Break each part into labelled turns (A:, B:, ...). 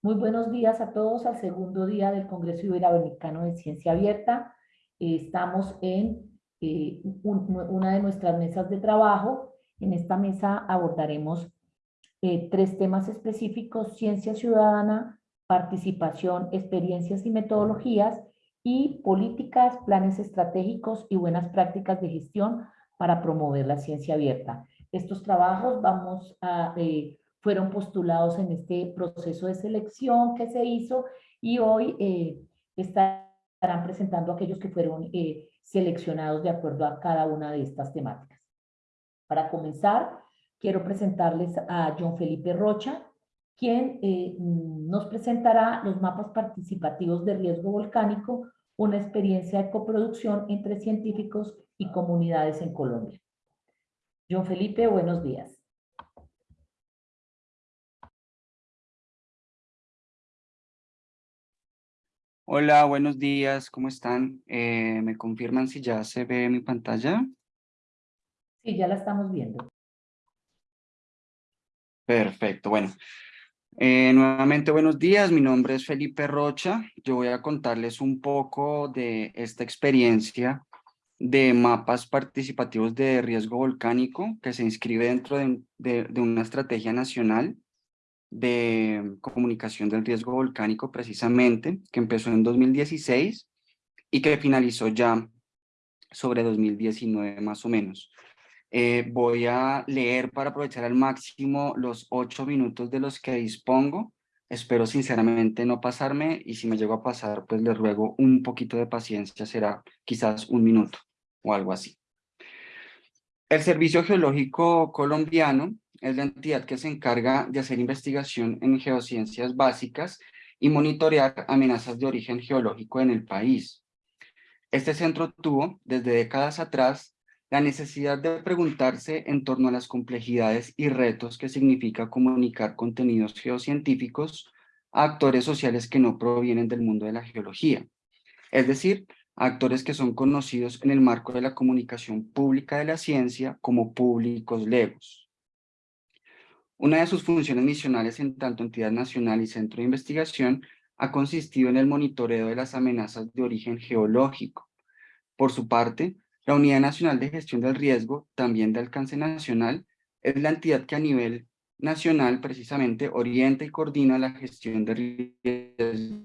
A: Muy buenos días a todos al segundo día del Congreso Iberoamericano de Ciencia Abierta. Estamos en eh, una de nuestras mesas de trabajo. En esta mesa abordaremos eh, tres temas específicos, ciencia ciudadana, participación, experiencias y metodologías, y políticas, planes estratégicos y buenas prácticas de gestión para promover la ciencia abierta. Estos trabajos eh, fueron postulados en este proceso de selección que se hizo y hoy eh, estarán presentando aquellos que fueron eh, seleccionados de acuerdo a cada una de estas temáticas. Para comenzar, quiero presentarles a John Felipe Rocha, quien nos presentará los mapas participativos de riesgo volcánico una experiencia de coproducción entre científicos y comunidades en Colombia. John Felipe, buenos días.
B: Hola, buenos días, ¿cómo están? Eh, ¿Me confirman si ya se ve mi pantalla?
A: Sí, ya la estamos viendo.
B: Perfecto, bueno, eh, nuevamente buenos días, mi nombre es Felipe Rocha. Yo voy a contarles un poco de esta experiencia de mapas participativos de riesgo volcánico que se inscribe dentro de, una estrategia nacional de comunicación del riesgo volcánico precisamente, que empezó en 2016 y que finalizó ya sobre 2019 más o menos. Eh, voy a leer para aprovechar al máximo los ocho minutos de los que dispongo. Espero sinceramente no pasarme y si me llego a pasar, pues les ruego un poquito de paciencia, será quizás un minuto o algo así. El Servicio Geológico Colombiano es la entidad que se encarga de hacer investigación en geociencias básicas y monitorear amenazas de origen geológico en el país. Este centro tuvo, desde décadas atrás, la necesidad de preguntarse en torno a las complejidades y retos que significa comunicar contenidos geocientíficos a actores sociales que no provienen del mundo de la geología, es decir, actores que son conocidos en el marco de la comunicación pública de la ciencia como públicos legos. Una de sus funciones misionales en tanto entidad nacional y centro de investigación ha consistido en el monitoreo de las amenazas de origen geológico. Por su parte, la Unidad Nacional de Gestión del Riesgo, también de alcance nacional, es la entidad que a nivel nacional precisamente orienta y coordina la gestión de riesgo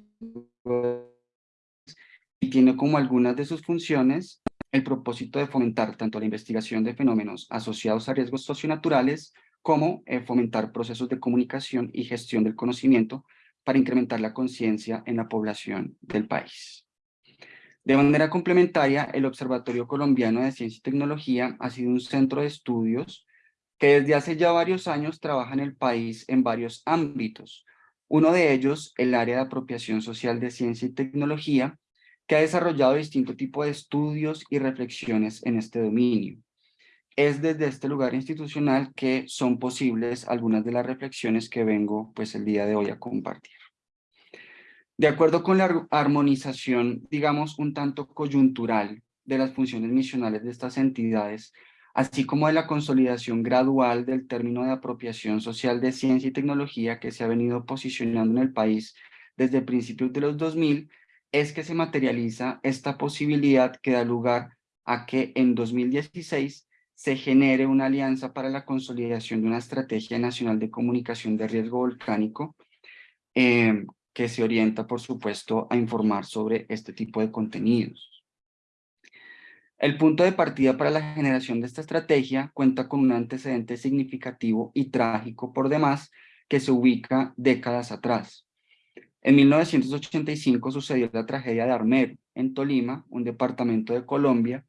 B: y tiene como algunas de sus funciones el propósito de fomentar tanto la investigación de fenómenos asociados a riesgos socionaturales como eh, fomentar procesos de comunicación y gestión del conocimiento para incrementar la conciencia en la población del país. De manera complementaria, el Observatorio Colombiano de Ciencia y Tecnología ha sido un centro de estudios que desde hace ya varios años trabaja en el país en varios ámbitos. Uno de ellos, el área de apropiación social de ciencia y tecnología, que ha desarrollado distinto tipo de estudios y reflexiones en este dominio. Es desde este lugar institucional que son posibles algunas de las reflexiones que vengo pues el día de hoy a compartir. De acuerdo con la armonización, digamos, un tanto coyuntural de las funciones misionales de estas entidades, así como de la consolidación gradual del término de apropiación social de ciencia y tecnología que se ha venido posicionando en el país desde principios de los 2000, es que se materializa esta posibilidad que da lugar a que en 2016 se genere una alianza para la consolidación de una estrategia nacional de comunicación de riesgo volcánico eh, que se orienta, por supuesto, a informar sobre este tipo de contenidos. El punto de partida para la generación de esta estrategia cuenta con un antecedente significativo y trágico por demás que se ubica décadas atrás. En 1985 sucedió la tragedia de Armero, en Tolima, un departamento de Colombia,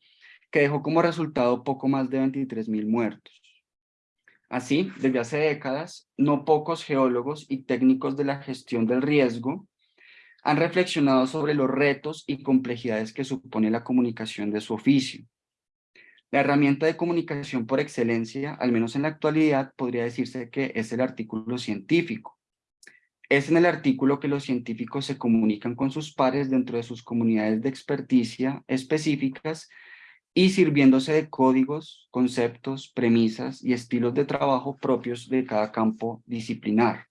B: que dejó como resultado poco más de 23.000 muertos. Así, desde hace décadas, no pocos geólogos y técnicos de la gestión del riesgo han reflexionado sobre los retos y complejidades que supone la comunicación de su oficio. La herramienta de comunicación por excelencia, al menos en la actualidad, podría decirse que es el artículo científico. Es en el artículo que los científicos se comunican con sus pares dentro de sus comunidades de experticia específicas y sirviéndose de códigos, conceptos, premisas y estilos de trabajo propios de cada campo disciplinar.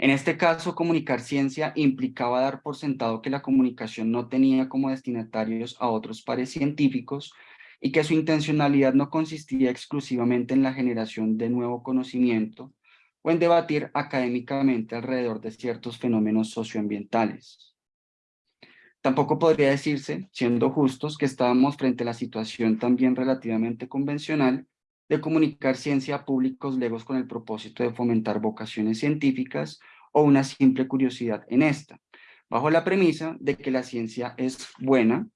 B: En este caso, comunicar ciencia implicaba dar por sentado que la comunicación no tenía como destinatarios a otros pares científicos y que su intencionalidad no consistía exclusivamente en la generación de nuevo conocimiento o en debatir académicamente alrededor de ciertos fenómenos socioambientales. Tampoco podría decirse, siendo justos, que estábamos frente a la situación también relativamente convencional de comunicar ciencia a públicos legos con el propósito de fomentar vocaciones científicas o una simple curiosidad en esta, bajo la premisa de que la ciencia es buena,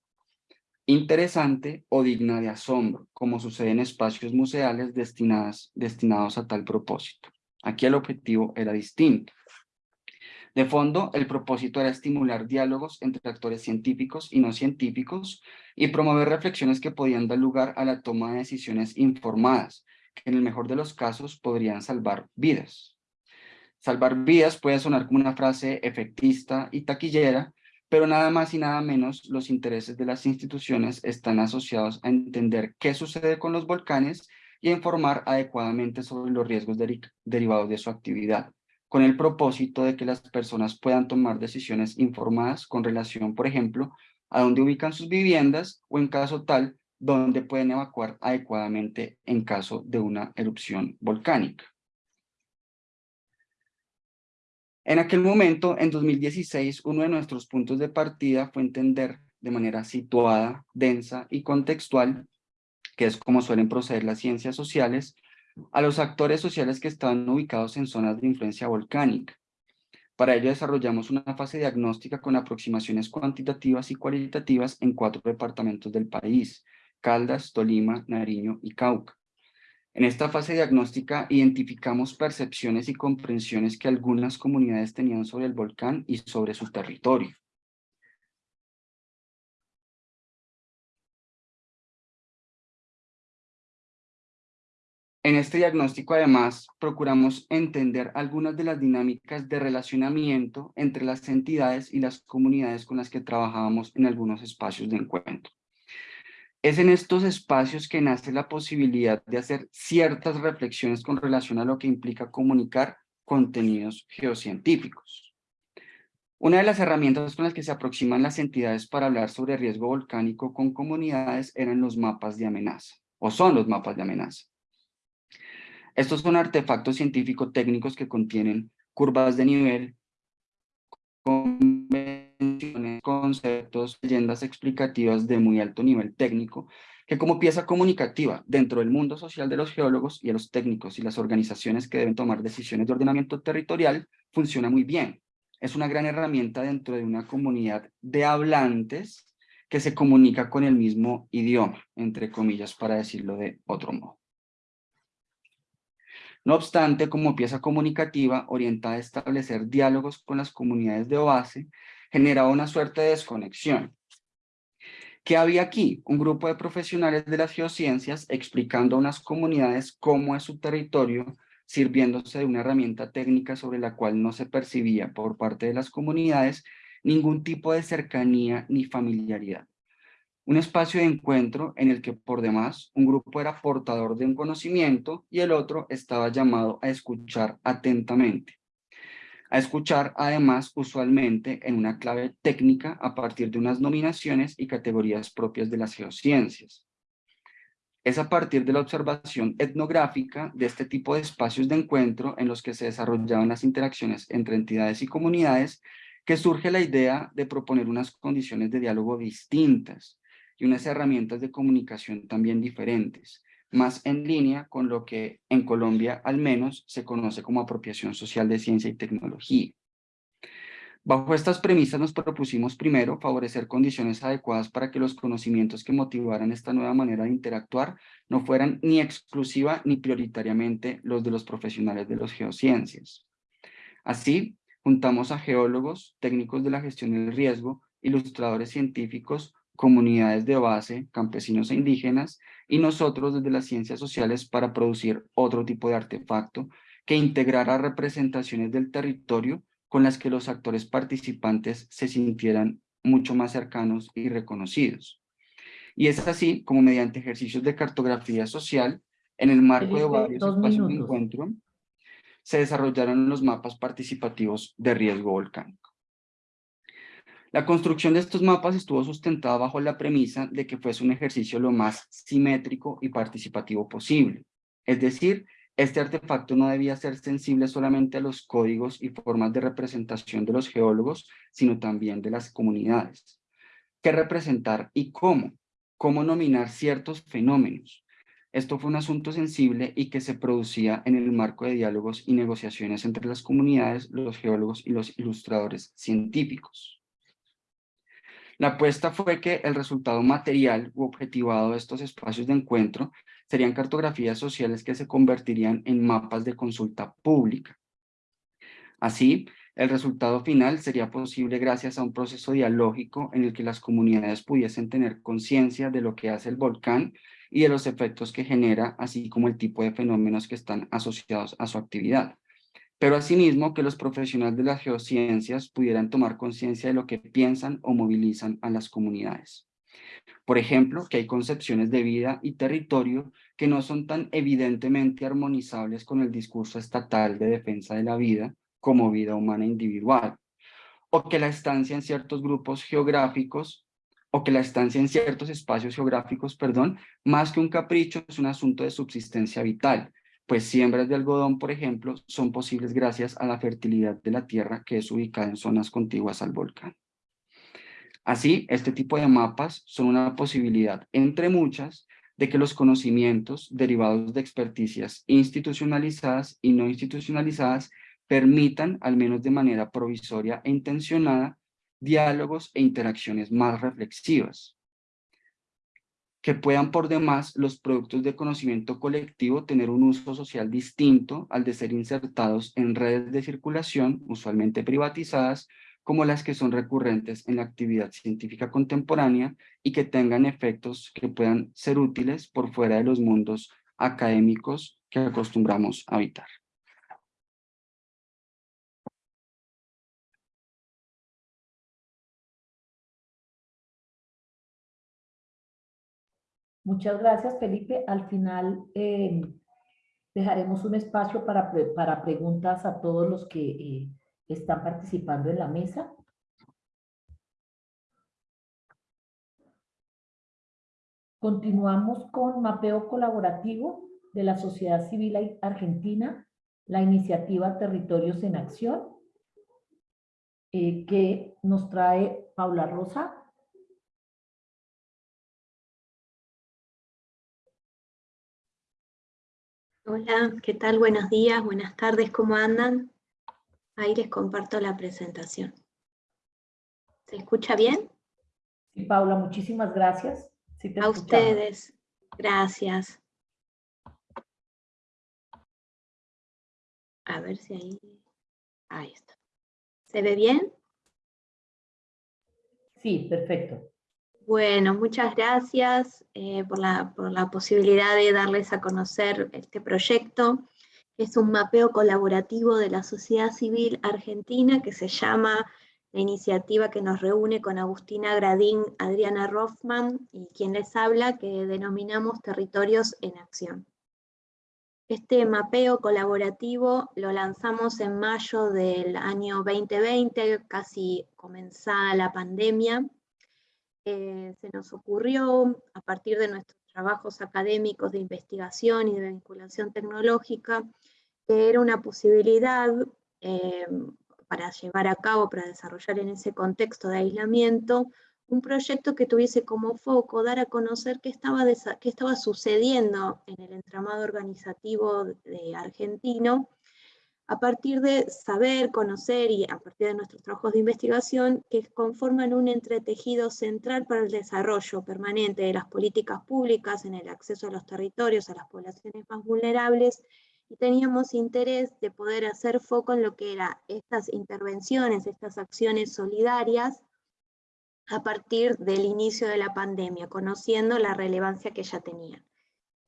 B: interesante o digna de asombro, como sucede en espacios museales destinados a tal propósito. Aquí el objetivo era distinto. De fondo, el propósito era estimular diálogos entre actores científicos y no científicos y promover reflexiones que podían dar lugar a la toma de decisiones informadas, que en el mejor de los casos podrían salvar vidas. Salvar vidas puede sonar como una frase efectista y taquillera, pero nada más y nada menos los intereses de las instituciones están asociados a entender qué sucede con los volcanes y a informar adecuadamente sobre los riesgos derivados de su actividad con el propósito de que las personas puedan tomar decisiones informadas con relación, por ejemplo, a dónde ubican sus viviendas o en caso tal, dónde pueden evacuar adecuadamente en caso de una erupción volcánica. En aquel momento, en 2016, uno de nuestros puntos de partida fue entender de manera situada, densa y contextual, que es como suelen proceder las ciencias sociales, a los actores sociales que estaban ubicados en zonas de influencia volcánica. Para ello desarrollamos una fase diagnóstica con aproximaciones cuantitativas y cualitativas en cuatro departamentos del país, Caldas, Tolima, Nariño y Cauca. En esta fase diagnóstica identificamos percepciones y comprensiones que algunas comunidades tenían sobre el volcán y sobre su territorio. En este diagnóstico, además, procuramos entender algunas de las dinámicas de relacionamiento entre las entidades y las comunidades con las que trabajábamos en algunos espacios de encuentro. Es en estos espacios que nace la posibilidad de hacer ciertas reflexiones con relación a lo que implica comunicar contenidos geocientíficos. Una de las herramientas con las que se aproximan las entidades para hablar sobre riesgo volcánico con comunidades eran los mapas de amenaza, o son los mapas de amenaza. Estos son artefactos científico-técnicos que contienen curvas de nivel, convenciones, conceptos, leyendas explicativas de muy alto nivel técnico, que como pieza comunicativa dentro del mundo social de los geólogos y de los técnicos y las organizaciones que deben tomar decisiones de ordenamiento territorial, funciona muy bien. Es una gran herramienta dentro de una comunidad de hablantes que se comunica con el mismo idioma, entre comillas, para decirlo de otro modo. No obstante, como pieza comunicativa orientada a establecer diálogos con las comunidades de base, generaba una suerte de desconexión. ¿Qué había aquí? Un grupo de profesionales de las geociencias explicando a unas comunidades cómo es su territorio, sirviéndose de una herramienta técnica sobre la cual no se percibía por parte de las comunidades ningún tipo de cercanía ni familiaridad un espacio de encuentro en el que por demás un grupo era portador de un conocimiento y el otro estaba llamado a escuchar atentamente. A escuchar además usualmente en una clave técnica a partir de unas nominaciones y categorías propias de las geociencias. Es a partir de la observación etnográfica de este tipo de espacios de encuentro en los que se desarrollaban las interacciones entre entidades y comunidades que surge la idea de proponer unas condiciones de diálogo distintas, y unas herramientas de comunicación también diferentes, más en línea con lo que en Colombia al menos se conoce como apropiación social de ciencia y tecnología. Bajo estas premisas nos propusimos primero favorecer condiciones adecuadas para que los conocimientos que motivaran esta nueva manera de interactuar no fueran ni exclusiva ni prioritariamente los de los profesionales de las geociencias. Así, juntamos a geólogos, técnicos de la gestión del riesgo, ilustradores científicos, comunidades de base, campesinos e indígenas, y nosotros desde las ciencias sociales para producir otro tipo de artefacto que integrara representaciones del territorio con las que los actores participantes se sintieran mucho más cercanos y reconocidos. Y es así como mediante ejercicios de cartografía social, en el marco de varios espacios de encuentro, se desarrollaron los mapas participativos de riesgo volcánico. La construcción de estos mapas estuvo sustentada bajo la premisa de que fuese un ejercicio lo más simétrico y participativo posible. Es decir, este artefacto no debía ser sensible solamente a los códigos y formas de representación de los geólogos, sino también de las comunidades. ¿Qué representar y cómo? ¿Cómo nominar ciertos fenómenos? Esto fue un asunto sensible y que se producía en el marco de diálogos y negociaciones entre las comunidades, los geólogos y los ilustradores científicos. La apuesta fue que el resultado material u objetivado de estos espacios de encuentro serían cartografías sociales que se convertirían en mapas de consulta pública. Así, el resultado final sería posible gracias a un proceso dialógico en el que las comunidades pudiesen tener conciencia de lo que hace el volcán y de los efectos que genera, así como el tipo de fenómenos que están asociados a su actividad pero asimismo que los profesionales de las geociencias pudieran tomar conciencia de lo que piensan o movilizan a las comunidades. Por ejemplo, que hay concepciones de vida y territorio que no son tan evidentemente armonizables con el discurso estatal de defensa de la vida como vida humana individual, o que la estancia en ciertos grupos geográficos, o que la estancia en ciertos espacios geográficos, perdón, más que un capricho es un asunto de subsistencia vital, pues siembras de algodón, por ejemplo, son posibles gracias a la fertilidad de la tierra que es ubicada en zonas contiguas al volcán. Así, este tipo de mapas son una posibilidad, entre muchas, de que los conocimientos derivados de experticias institucionalizadas y no institucionalizadas permitan, al menos de manera provisoria e intencionada, diálogos e interacciones más reflexivas, que puedan por demás los productos de conocimiento colectivo tener un uso social distinto al de ser insertados en redes de circulación, usualmente privatizadas, como las que son recurrentes en la actividad científica contemporánea y que tengan efectos que puedan ser útiles por fuera de los mundos académicos que acostumbramos a habitar.
A: Muchas gracias, Felipe. Al final eh, dejaremos un espacio para, para preguntas a todos los que eh, están participando en la mesa. Continuamos con mapeo colaborativo de la sociedad civil argentina, la iniciativa Territorios en Acción, eh, que nos trae Paula Rosa.
C: Hola, ¿qué tal? Buenos días, buenas tardes, ¿cómo andan? Ahí les comparto la presentación. ¿Se escucha bien?
A: Sí, Paula, muchísimas gracias.
C: A ustedes, gracias. A ver si ahí... Ahí está. ¿Se ve bien?
A: Sí, perfecto.
C: Bueno, muchas gracias eh, por, la, posibilidad de darles a conocer este proyecto. Es un mapeo colaborativo de la sociedad civil argentina que se llama la iniciativa que nos reúne con Agustina Gradín, Adriana Rothman y quien les habla, que denominamos Territorios en Acción. Este mapeo colaborativo lo lanzamos en mayo del año 2020, casi comenzada la pandemia, eh, se nos ocurrió, a partir de nuestros trabajos académicos de investigación y de vinculación tecnológica, que era una posibilidad eh, para llevar a cabo, para desarrollar en ese contexto de aislamiento, un proyecto que tuviese como foco dar a conocer qué estaba, qué estaba sucediendo en el entramado organizativo de argentino a partir de saber, conocer y a partir de nuestros trabajos de investigación que conforman un entretejido central para el desarrollo permanente de las políticas públicas en el acceso a los territorios, a las poblaciones más vulnerables, y teníamos interés de poder hacer foco en lo que eran estas intervenciones, estas acciones solidarias, a partir del inicio de la pandemia, conociendo la relevancia que ya tenían.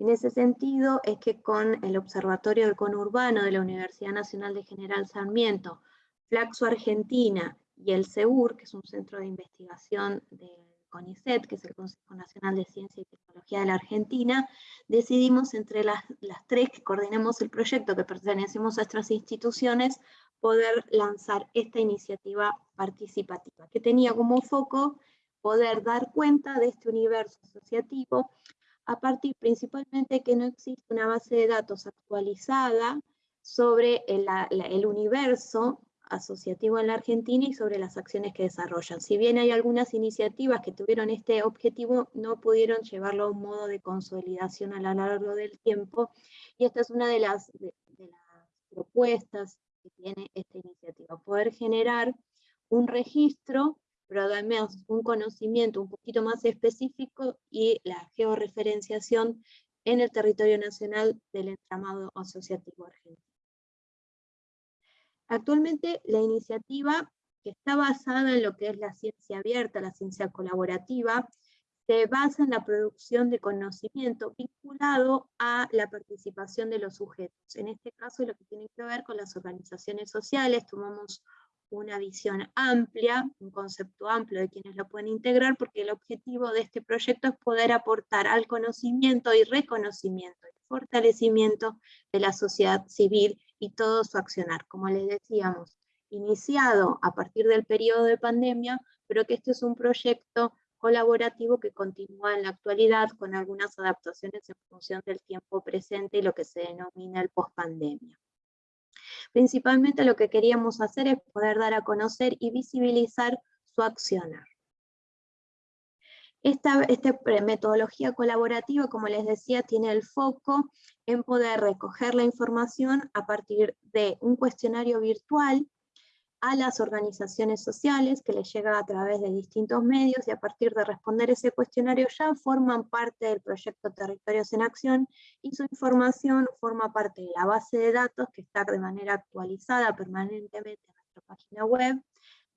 C: En ese sentido es que con el Observatorio del Conurbano de la Universidad Nacional de General Sarmiento, Flaxo Argentina y el CEUR, que es un centro de investigación del CONICET, que es el Consejo Nacional de Ciencia y Tecnología de la Argentina, decidimos entre las, las tres que coordinamos el proyecto, que pertenecemos a estas instituciones, poder lanzar esta iniciativa participativa, que tenía como foco poder dar cuenta de este universo asociativo a partir principalmente que no existe una base de datos actualizada sobre el, universo asociativo en la Argentina y sobre las acciones que desarrollan. Si bien hay algunas iniciativas que tuvieron este objetivo, no pudieron llevarlo a un modo de consolidación a lo largo del tiempo, y esta es una de las, de las propuestas que tiene esta iniciativa, poder generar un registro, pero además un conocimiento un poquito más específico y la georreferenciación en el territorio nacional del entramado asociativo argentino. Actualmente la iniciativa, que está basada en lo que es la ciencia abierta, la ciencia colaborativa, se basa en la producción de conocimiento vinculado a la participación de los sujetos. En este caso, lo que tiene que ver con las organizaciones sociales, tomamos una visión amplia, un concepto amplio de quienes lo pueden integrar, porque el objetivo de este proyecto es poder aportar al conocimiento y reconocimiento y fortalecimiento de la sociedad civil y todo su accionar. Como les decíamos, iniciado a partir del periodo de pandemia, pero que este es un proyecto colaborativo que continúa en la actualidad con algunas adaptaciones en función del tiempo presente y lo que se denomina el post-pandemia. Principalmente lo que queríamos hacer es poder dar a conocer y visibilizar su accionar. Esta, metodología colaborativa, como les decía, tiene el foco en poder recoger la información a partir de un cuestionario virtual a las organizaciones sociales que les llega a través de distintos medios y a partir de responder ese cuestionario ya forman parte del proyecto Territorios en Acción y su información forma parte de la base de datos que está de manera actualizada permanentemente en nuestra página web,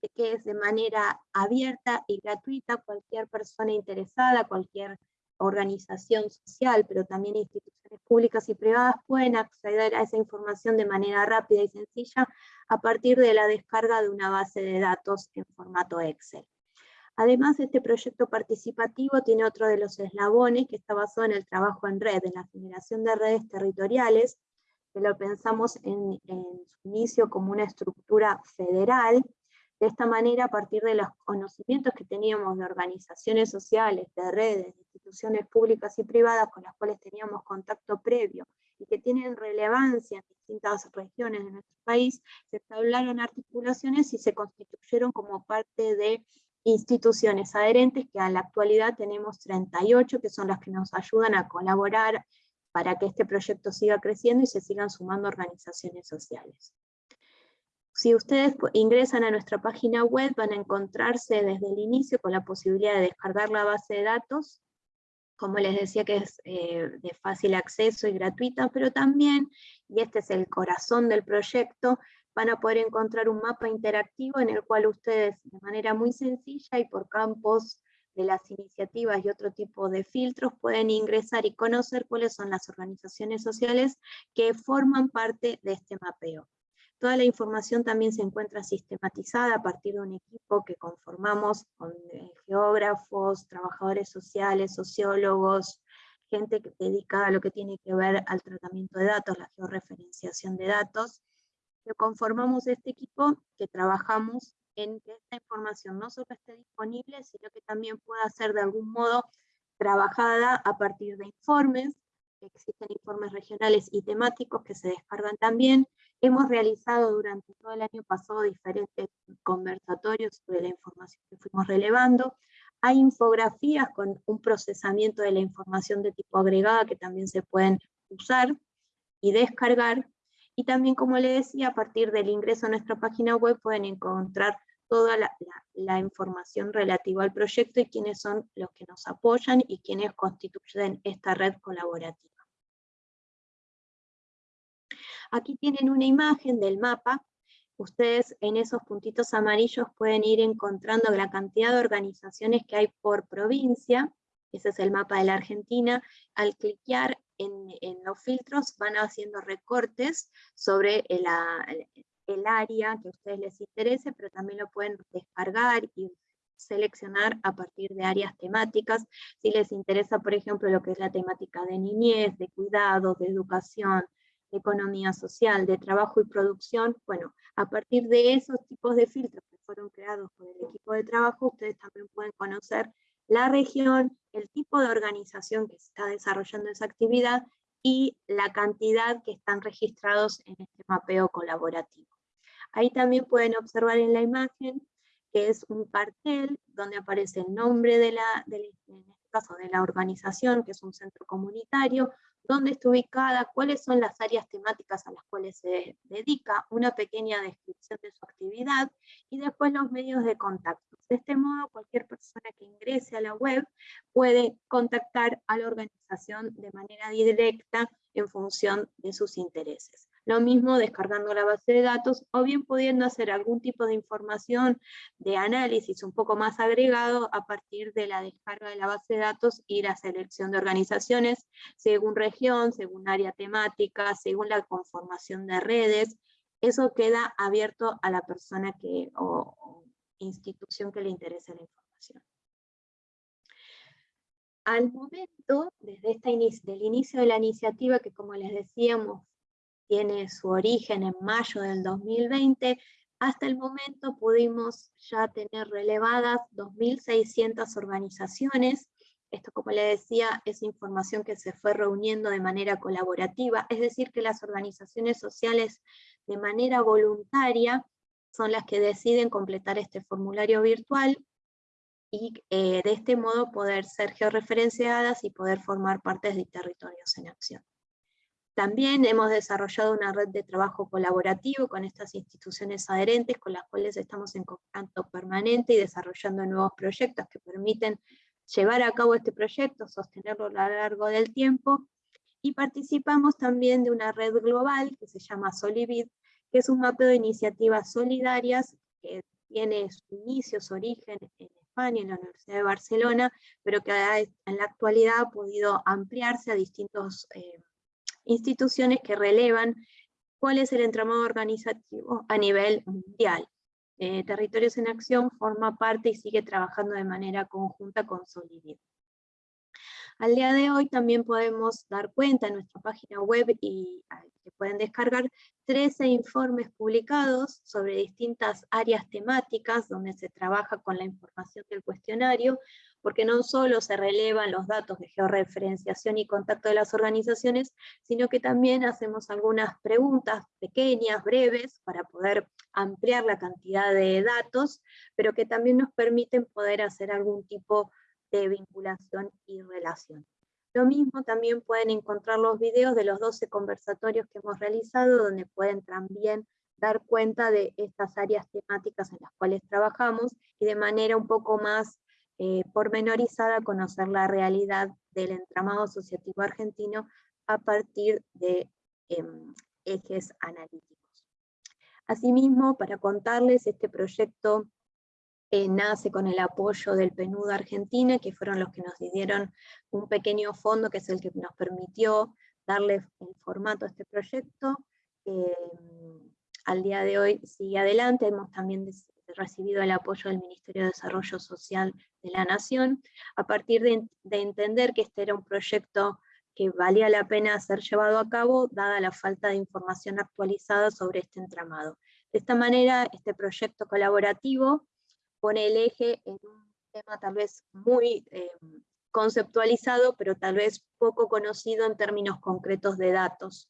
C: de que es de manera abierta y gratuita, cualquier persona interesada, cualquier organización social, pero también instituciones públicas y privadas pueden acceder a esa información de manera rápida y sencilla a partir de la descarga de una base de datos en formato Excel. Además, este proyecto participativo tiene otro de los eslabones que está basado en el trabajo en red, en la generación de redes territoriales, que lo pensamos en, en su inicio como una estructura federal, de esta manera, a partir de los conocimientos que teníamos de organizaciones sociales, de redes, de instituciones públicas y privadas con las cuales teníamos contacto previo y que tienen relevancia en distintas regiones de nuestro país, se establecieron articulaciones y se constituyeron como parte de instituciones adherentes, que a la actualidad tenemos 38, que son las que nos ayudan a colaborar para que este proyecto siga creciendo y se sigan sumando organizaciones sociales. Si ustedes ingresan a nuestra página web van a encontrarse desde el inicio con la posibilidad de descargar la base de datos, como les decía que es eh, de fácil acceso y gratuita, pero también, y este es el corazón del proyecto, van a poder encontrar un mapa interactivo en el cual ustedes de manera muy sencilla y por campos de las iniciativas y otro tipo de filtros pueden ingresar y conocer cuáles son las organizaciones sociales que forman parte de este mapeo. Toda la información también se encuentra sistematizada a partir de un equipo que conformamos con eh, geógrafos, trabajadores sociales, sociólogos, gente dedicada a lo que tiene que ver al tratamiento de datos, la georreferenciación de datos, que conformamos este equipo que trabajamos en que esta información no solo esté disponible, sino que también pueda ser de algún modo trabajada a partir de informes, existen informes regionales y temáticos que se descargan también, Hemos realizado durante todo el año pasado diferentes conversatorios sobre la información que fuimos relevando. Hay infografías con un procesamiento de la información de tipo agregada que también se pueden usar y descargar. Y también, como le decía, a partir del ingreso a nuestra página web pueden encontrar toda la, la, información relativa al proyecto y quiénes son los que nos apoyan y quienes constituyen esta red colaborativa. Aquí tienen una imagen del mapa. Ustedes en esos puntitos amarillos pueden ir encontrando la cantidad de organizaciones que hay por provincia. Ese es el mapa de la Argentina. Al cliquear en, los filtros van haciendo recortes sobre el, área que a ustedes les interese, pero también lo pueden descargar y seleccionar a partir de áreas temáticas. Si les interesa, por ejemplo, lo que es la temática de niñez, de cuidados, de educación, economía social, de trabajo y producción, bueno, a partir de esos tipos de filtros que fueron creados por el equipo de trabajo, ustedes también pueden conocer la región, el tipo de organización que está desarrollando esa actividad y la cantidad que están registrados en este mapeo colaborativo. Ahí también pueden observar en la imagen que es un cartel donde aparece el nombre de la, en este caso de la organización, que es un centro comunitario, dónde está ubicada, cuáles son las áreas temáticas a las cuales se dedica, una pequeña descripción de su actividad y después los medios de contacto. De este modo, cualquier persona que ingrese a la web puede contactar a la organización de manera directa en función de sus intereses. Lo mismo descargando la base de datos o bien pudiendo hacer algún tipo de información de análisis un poco más agregado a partir de la descarga de la base de datos y la selección de organizaciones según región, según área temática, según la conformación de redes. Eso queda abierto a la persona que, o, institución que le interese la información. Al momento, desde esta del inicio de la iniciativa, que como les decíamos tiene su origen en mayo del 2020, hasta el momento pudimos ya tener relevadas 2.600 organizaciones. Esto, como le decía, es información que se fue reuniendo de manera colaborativa, es decir, que las organizaciones sociales de manera voluntaria son las que deciden completar este formulario virtual y eh, de este modo poder ser georreferenciadas y poder formar parte de territorios en acción. También hemos desarrollado una red de trabajo colaborativo con estas instituciones adherentes con las cuales estamos en contacto permanente y desarrollando nuevos proyectos que permiten llevar a cabo este proyecto, sostenerlo a lo largo del tiempo, y participamos también de una red global que se llama Solivid, que es un mapeo de iniciativas solidarias que tiene su inicio, su origen en España, en la Universidad de Barcelona, pero que en la actualidad ha podido ampliarse a distintos eh, instituciones que relevan cuál es el entramado organizativo a nivel mundial. Eh, Territorios en Acción forma parte y sigue trabajando de manera conjunta con Solidid. Al día de hoy también podemos dar cuenta en nuestra página web y que pueden descargar 13 informes publicados sobre distintas áreas temáticas donde se trabaja con la información del cuestionario, porque no solo se relevan los datos de georreferenciación y contacto de las organizaciones, sino que también hacemos algunas preguntas pequeñas, breves, para poder ampliar la cantidad de datos, pero que también nos permiten poder hacer algún tipo de vinculación y relación. Lo mismo también pueden encontrar los videos de los 12 conversatorios que hemos realizado, donde pueden también dar cuenta de estas áreas temáticas en las cuales trabajamos y de manera un poco más eh, pormenorizada conocer la realidad del entramado asociativo argentino a partir de em, ejes analíticos. Asimismo, para contarles, este proyecto eh, nace con el apoyo del PNUD Argentina, que fueron los que nos dieron un pequeño fondo, que es el que nos permitió darle el formato a este proyecto. Em, al día de hoy sigue adelante, hemos también recibido el apoyo del Ministerio de Desarrollo Social de la Nación, a partir de, de entender que este era un proyecto que valía la pena ser llevado a cabo, dada la falta de información actualizada sobre este entramado. De esta manera, este proyecto colaborativo pone el eje en un tema tal vez muy eh, conceptualizado, pero tal vez poco conocido en términos concretos de datos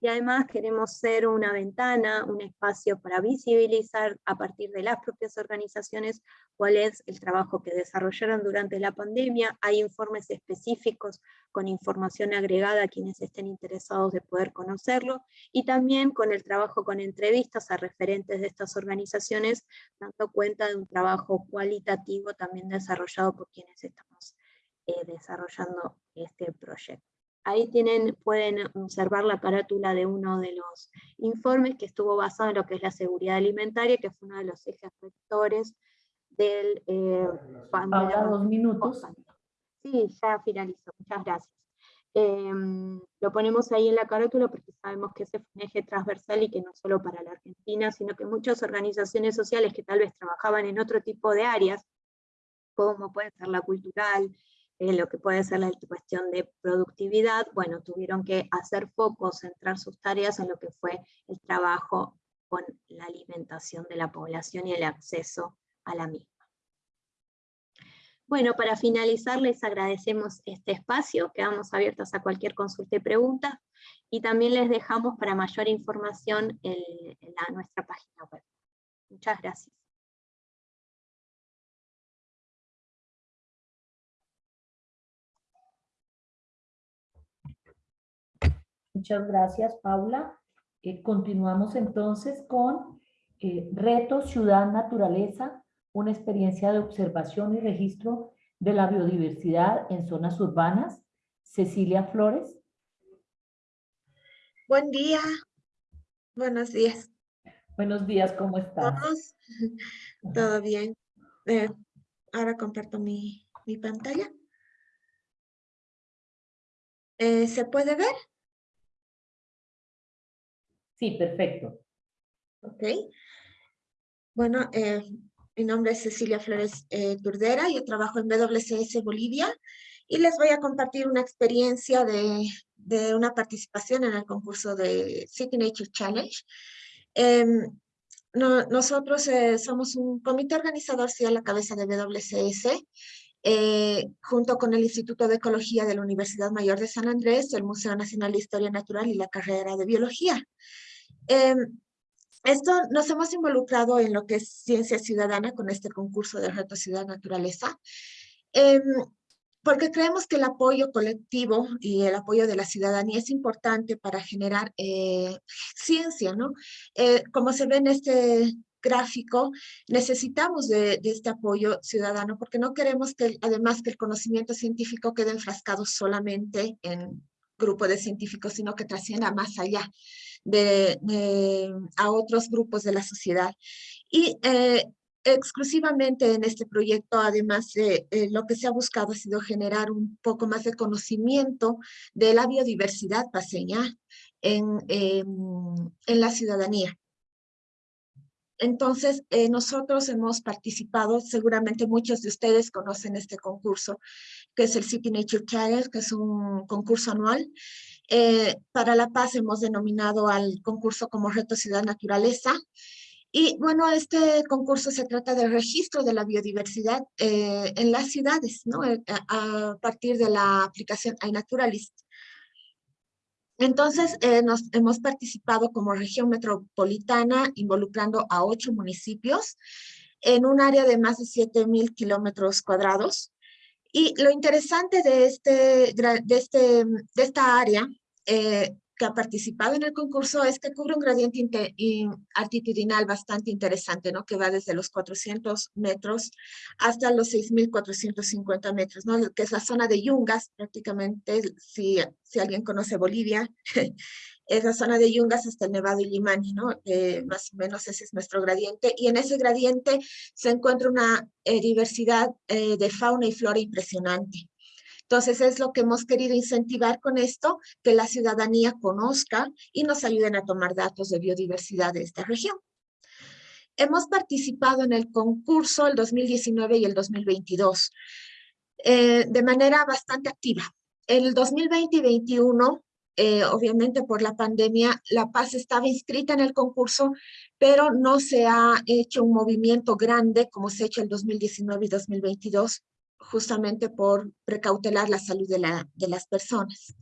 C: y además queremos ser una ventana, un espacio para visibilizar a partir de las propias organizaciones cuál es el trabajo que desarrollaron durante la pandemia. Hay informes específicos con información agregada a quienes estén interesados de poder conocerlo, y también con el trabajo con entrevistas a referentes de estas organizaciones, dando cuenta de un trabajo cualitativo también desarrollado por quienes estamos eh, desarrollando este proyecto. Ahí tienen, pueden observar la carátula de uno de los informes que estuvo basado en lo que es la seguridad alimentaria, que fue uno de los ejes rectores del... Eh,
A: Ahora dos minutos.
C: Sí, ya finalizó, muchas gracias. Em, lo ponemos ahí en la carátula porque sabemos que ese fue un eje transversal y que no solo para la Argentina, sino que muchas organizaciones sociales que tal vez trabajaban en otro tipo de áreas, como puede ser la cultural, eh, lo que puede ser la cuestión de productividad, bueno, tuvieron que hacer foco, centrar sus tareas en lo que fue el trabajo con la alimentación de la población y el acceso a la misma. Bueno, para finalizar les agradecemos este espacio, quedamos abiertos a cualquier consulta y pregunta, y también les dejamos para mayor información en, nuestra página web. Muchas gracias.
A: Muchas gracias, Paula. Eh, continuamos entonces con eh, Retos Ciudad Naturaleza, una experiencia de observación y registro de la biodiversidad en zonas urbanas. Cecilia Flores.
D: Buen día. Buenos días.
A: Buenos días, ¿cómo estás?
D: ¿Todos? Todo bien. Eh, ahora comparto mi, mi pantalla. ¿Se puede ver?
A: Sí, perfecto.
D: Ok. Bueno, eh, mi nombre es Cecilia Flores eh, Turdera, yo trabajo en WCS Bolivia y les voy a compartir una experiencia de, de una participación en el concurso de City Nature Challenge. Em, nosotros eh, somos un comité organizador, sí, a la cabeza de WCS, eh, junto con el Instituto de Ecología de la Universidad Mayor de San Andrés, el Museo Nacional de Historia Natural y la carrera de Biología. Em, esto nos hemos involucrado en lo que es ciencia ciudadana con este concurso de reto ciudad naturaleza, em, porque creemos que el apoyo colectivo y el apoyo de la ciudadanía es importante para generar eh, ciencia, ¿no? Eh, como se ve en este gráfico, necesitamos de, de, este apoyo ciudadano porque no queremos que, además, que el conocimiento científico quede enfrascado solamente en grupo de científicos, sino que trascienda más allá de, a otros grupos de la sociedad. Y eh, exclusivamente en este proyecto, además, de lo que se ha buscado ha sido generar un poco más de conocimiento de la biodiversidad paseña en, en la ciudadanía. Entonces, eh, nosotros hemos participado, seguramente muchos de ustedes conocen este concurso, que es el City Nature Challenge, que es un concurso anual. Eh, para La Paz hemos denominado al concurso como Reto Ciudad Naturaleza. Y bueno, este concurso se trata del registro de la biodiversidad eh, en las ciudades, ¿no? A, a, partir de la aplicación iNaturalist. Entonces, eh, nos hemos participado como región metropolitana, involucrando a ocho municipios, en un área de más de 7,000 kilómetros cuadrados. Y lo interesante de, este, de, este, de esta área eh, que ha participado en el concurso es que cubre un gradiente altitudinal bastante interesante, ¿no? Que va desde los 400 metros hasta los 6.450 metros, ¿no? Que es la zona de Yungas, prácticamente, si, si alguien conoce Bolivia, es la zona de Yungas hasta Nevado y Limani, ¿no? Eh, más o menos ese es nuestro gradiente. Y en ese gradiente se encuentra una eh, diversidad eh, de fauna y flora impresionante. Entonces es lo que hemos querido incentivar con esto, que la ciudadanía conozca y nos ayuden a tomar datos de biodiversidad de esta región. Hemos participado en el concurso el 2019 y el 2022 eh, de manera bastante activa. El 2020 y 2021 eh, obviamente por la pandemia, La Paz estaba inscrita en el concurso, pero no se ha hecho un movimiento grande como se ha hecho el 2019 y 2022 justamente por precautelar la salud de, la, de las personas.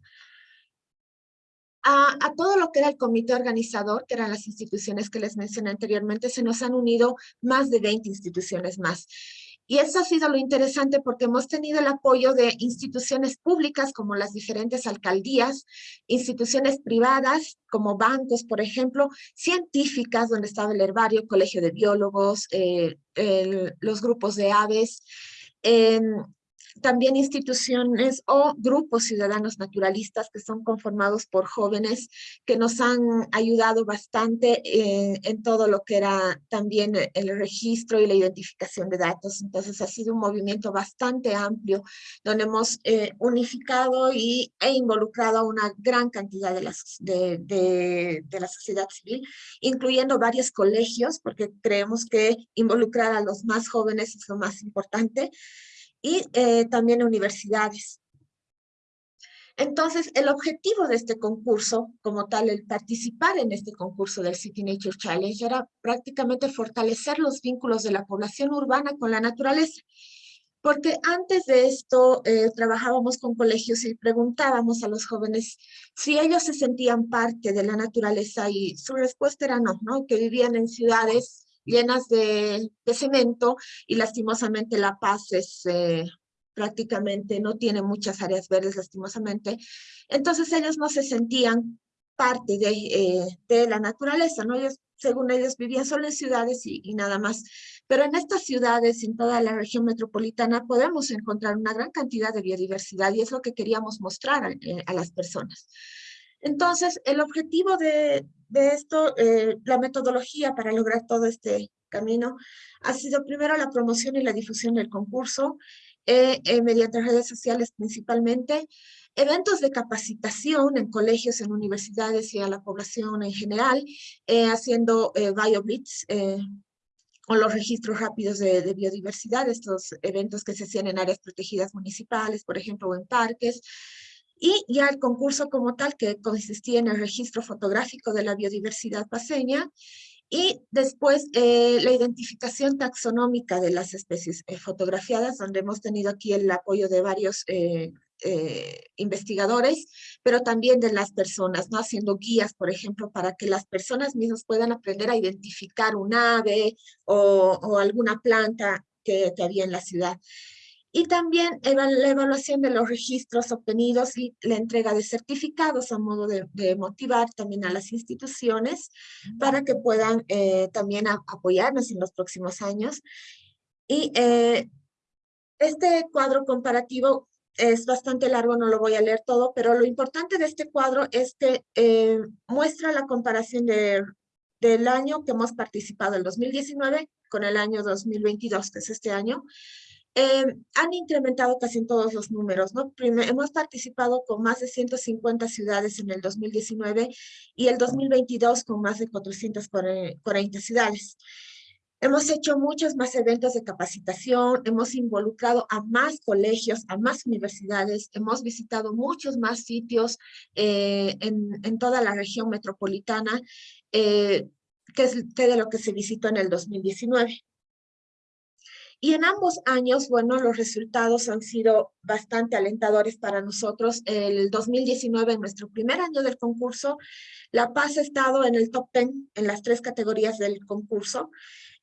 D: A, a, todo lo que era el comité organizador, que eran las instituciones que les mencioné anteriormente, se nos han unido más de 20 instituciones más. Y eso ha sido lo interesante porque hemos tenido el apoyo de instituciones públicas como las diferentes alcaldías, instituciones privadas como bancos, por ejemplo, científicas donde estaba el herbario, colegio de biólogos, eh, los grupos de aves, también instituciones o grupos ciudadanos naturalistas que son conformados por jóvenes que nos han ayudado bastante eh, en todo lo que era también el registro y la identificación de datos. Entonces ha sido un movimiento bastante amplio donde hemos eh, unificado y, e involucrado a una gran cantidad de la, de, de, de la sociedad civil, incluyendo varios colegios, porque creemos que involucrar a los más jóvenes es lo más importante y eh, también universidades. Entonces, el objetivo de este concurso, como tal, el participar en este concurso del City Nature Challenge, era prácticamente fortalecer los vínculos de la población urbana con la naturaleza. Porque antes de esto eh, trabajábamos con colegios y preguntábamos a los jóvenes si ellos se sentían parte de la naturaleza y su respuesta era no, ¿no? que vivían en ciudades llenas de, cemento y lastimosamente La Paz es eh, prácticamente, no tiene muchas áreas verdes lastimosamente. Entonces ellos no se sentían parte de, eh, de la naturaleza, ¿no? Ellos, según ellos, vivían solo en ciudades y, nada más. Pero en estas ciudades, en toda la región metropolitana, podemos encontrar una gran cantidad de biodiversidad y es lo que queríamos mostrar a, eh, a las personas. Entonces, el objetivo de, de esto, eh, la metodología para lograr todo este camino ha sido primero la promoción y la difusión del concurso, eh, eh, mediante redes sociales principalmente, eventos de capacitación en colegios, en universidades y a la población en general, haciendo BioBlitz, o los registros rápidos de, de, biodiversidad, estos eventos que se hacían en áreas protegidas municipales, por ejemplo, o en parques, y ya el concurso como tal, que consistía en el registro fotográfico de la biodiversidad paseña, y después eh, la identificación taxonómica de las especies eh, fotografiadas, donde hemos tenido aquí el apoyo de varios eh, investigadores, pero también de las personas, ¿no? haciendo guías, por ejemplo, para que las personas mismas puedan aprender a identificar un ave o, o alguna planta que, que había en la ciudad y también la evaluación de los registros obtenidos y la entrega de certificados a modo de, motivar también a las instituciones para que puedan eh, también apoyarnos en los próximos años. Y eh, este cuadro comparativo es bastante largo, no lo voy a leer todo, pero lo importante de este cuadro es que eh, muestra la comparación de, del año que hemos participado, el 2019, con el año 2022, que es este año, eh, han incrementado casi en todos los números, ¿no? hemos participado con más de 150 ciudades en el 2019 y el 2022 con más de 440 ciudades. Hemos hecho muchos más eventos de capacitación, hemos involucrado a más colegios, a más universidades, hemos visitado muchos más sitios eh, en, en, toda la región metropolitana, eh, que es que de lo que se visitó en el 2019. Y en ambos años, bueno, los resultados han sido bastante alentadores para nosotros. El 2019, en nuestro primer año del concurso, La Paz ha estado en el top 10 en las tres categorías del concurso,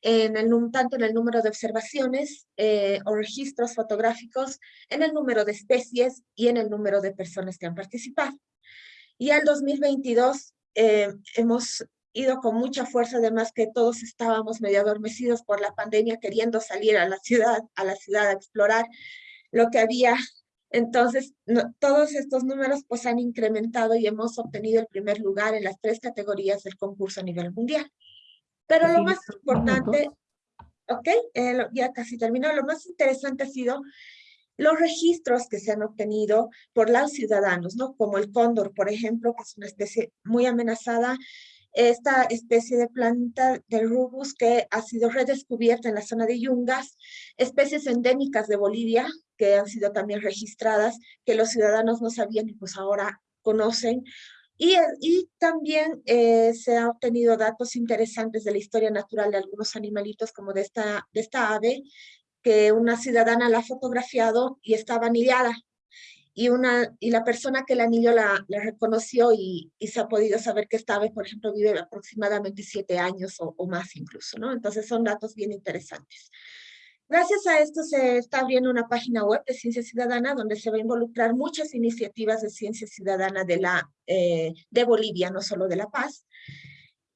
D: en el, tanto en el número de observaciones eh, o registros fotográficos, en el número de especies y en el número de personas que han participado. Y el 2022 eh, hemos ido con mucha fuerza, además que todos estábamos medio adormecidos por la pandemia, queriendo salir a la ciudad, a la ciudad a explorar lo que había. Entonces, todos estos números pues han incrementado y hemos obtenido el primer lugar en las tres categorías del concurso a nivel mundial. Pero lo más importante, ok, eh, ya casi terminó, lo más interesante ha sido los registros que se han obtenido por los ciudadanos, ¿no? Como el cóndor, por ejemplo, que es una especie muy amenazada, esta especie de planta del rubus que ha sido redescubierta en la zona de Yungas, especies endémicas de Bolivia que han sido también registradas, que los ciudadanos no sabían y pues ahora conocen. Y, también eh, se han obtenido datos interesantes de la historia natural de algunos animalitos como de esta, de esta ave, que una ciudadana la ha fotografiado y está vanillada y, una, y la persona que el anillo la, la reconoció y, y, se ha podido saber que esta por ejemplo, vive aproximadamente siete años o, o, más incluso, ¿no? Entonces son datos bien interesantes. Gracias a esto se está abriendo una página web de Ciencia Ciudadana donde se va a involucrar muchas iniciativas de ciencia ciudadana de, la, eh, de Bolivia, no solo de La Paz.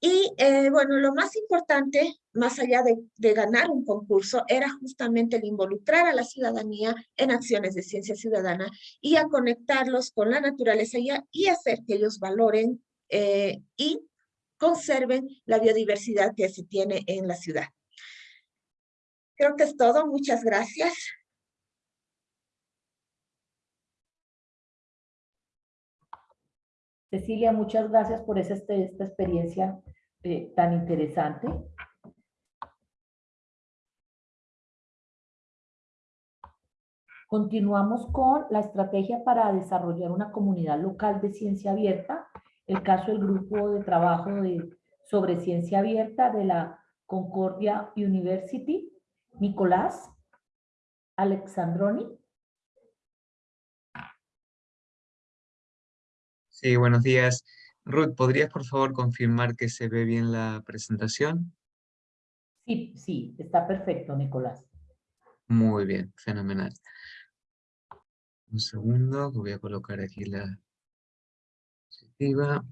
D: Y eh, bueno, lo más importante, más allá de, ganar un concurso, era justamente el involucrar a la ciudadanía en acciones de ciencia ciudadana y a conectarlos con la naturaleza y, hacer que ellos valoren eh, y conserven la biodiversidad que se tiene en la ciudad. Creo que es todo. Muchas gracias.
A: Cecilia, muchas gracias por este, esta experiencia eh, tan interesante. Continuamos con la estrategia para desarrollar una comunidad local de ciencia abierta, el caso del grupo de trabajo de, sobre ciencia abierta de la Concordia University, Nicolás Alexandroni.
E: Sí, buenos días. Ruth, ¿podrías por favor confirmar que se ve bien la presentación?
A: Sí, sí, está perfecto, Nicolás.
E: Muy bien, fenomenal. Un segundo, que voy a colocar aquí la diapositiva.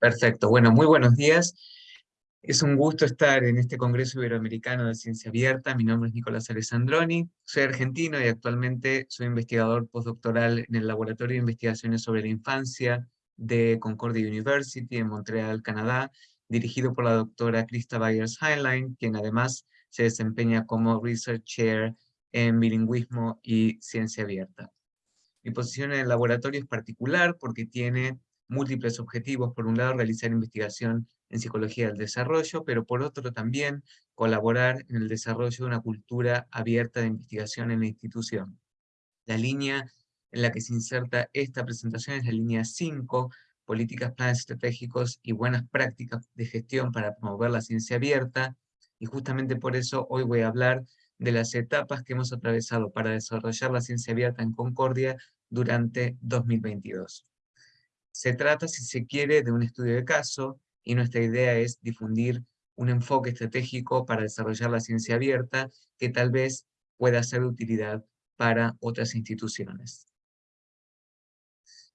E: Perfecto, bueno, muy buenos días. Es un gusto estar en este Congreso Iberoamericano de Ciencia Abierta. Mi nombre es Nicolás Alessandroni, soy argentino y actualmente soy investigador postdoctoral en el Laboratorio de Investigaciones sobre la Infancia de Concordia University en Montreal, Canadá, dirigido por la doctora Krista Byers Heinlein, quien además se desempeña como Research Chair en Bilingüismo y Ciencia Abierta. Mi posición en el laboratorio es particular porque tiene múltiples objetivos. Por un lado, realizar investigación en psicología del desarrollo, pero por otro también colaborar en el desarrollo de una cultura abierta de investigación en la institución. La línea en la que se inserta esta presentación es la línea 5, políticas, planes estratégicos y buenas prácticas de gestión para promover la ciencia abierta, y justamente por eso hoy voy a hablar de las etapas que hemos atravesado para desarrollar la ciencia abierta en Concordia durante 2022. Se trata, si se quiere, de un estudio de caso, y nuestra idea es difundir un enfoque estratégico para desarrollar la ciencia abierta que tal vez pueda ser de utilidad para otras instituciones.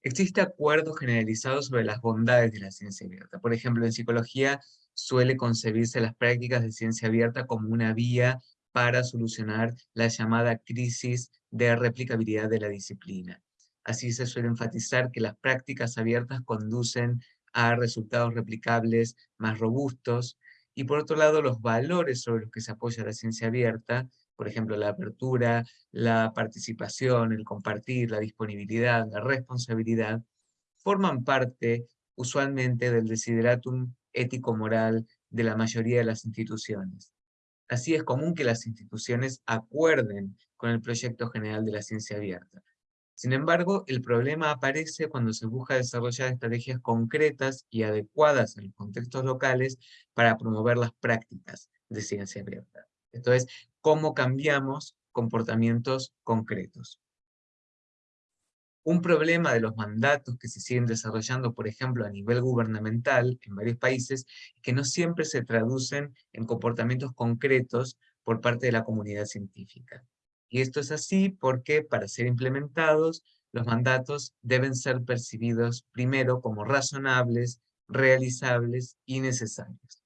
E: Existe acuerdo generalizado sobre las bondades de la ciencia abierta. Por ejemplo, en psicología suele concebirse las prácticas de ciencia abierta como una vía para solucionar la llamada crisis de replicabilidad de la disciplina. Así se suele enfatizar que las prácticas abiertas conducen a resultados replicables más robustos, y por otro lado los valores sobre los que se apoya la ciencia abierta, por ejemplo la apertura, la participación, el compartir, la disponibilidad, la responsabilidad, forman parte usualmente del desideratum ético-moral de la mayoría de las instituciones. Así es común que las instituciones acuerden con el proyecto general de la ciencia abierta. Sin embargo, el problema aparece cuando se busca desarrollar estrategias concretas y adecuadas en los contextos locales para promover las prácticas de ciencia abierta. Esto es, cómo cambiamos comportamientos concretos. Un problema de los mandatos que se siguen desarrollando, por ejemplo, a nivel gubernamental en varios países, es que no siempre se traducen en comportamientos concretos por parte de la comunidad científica. Y esto es así porque para ser implementados, los mandatos deben ser percibidos primero como razonables, realizables y necesarios.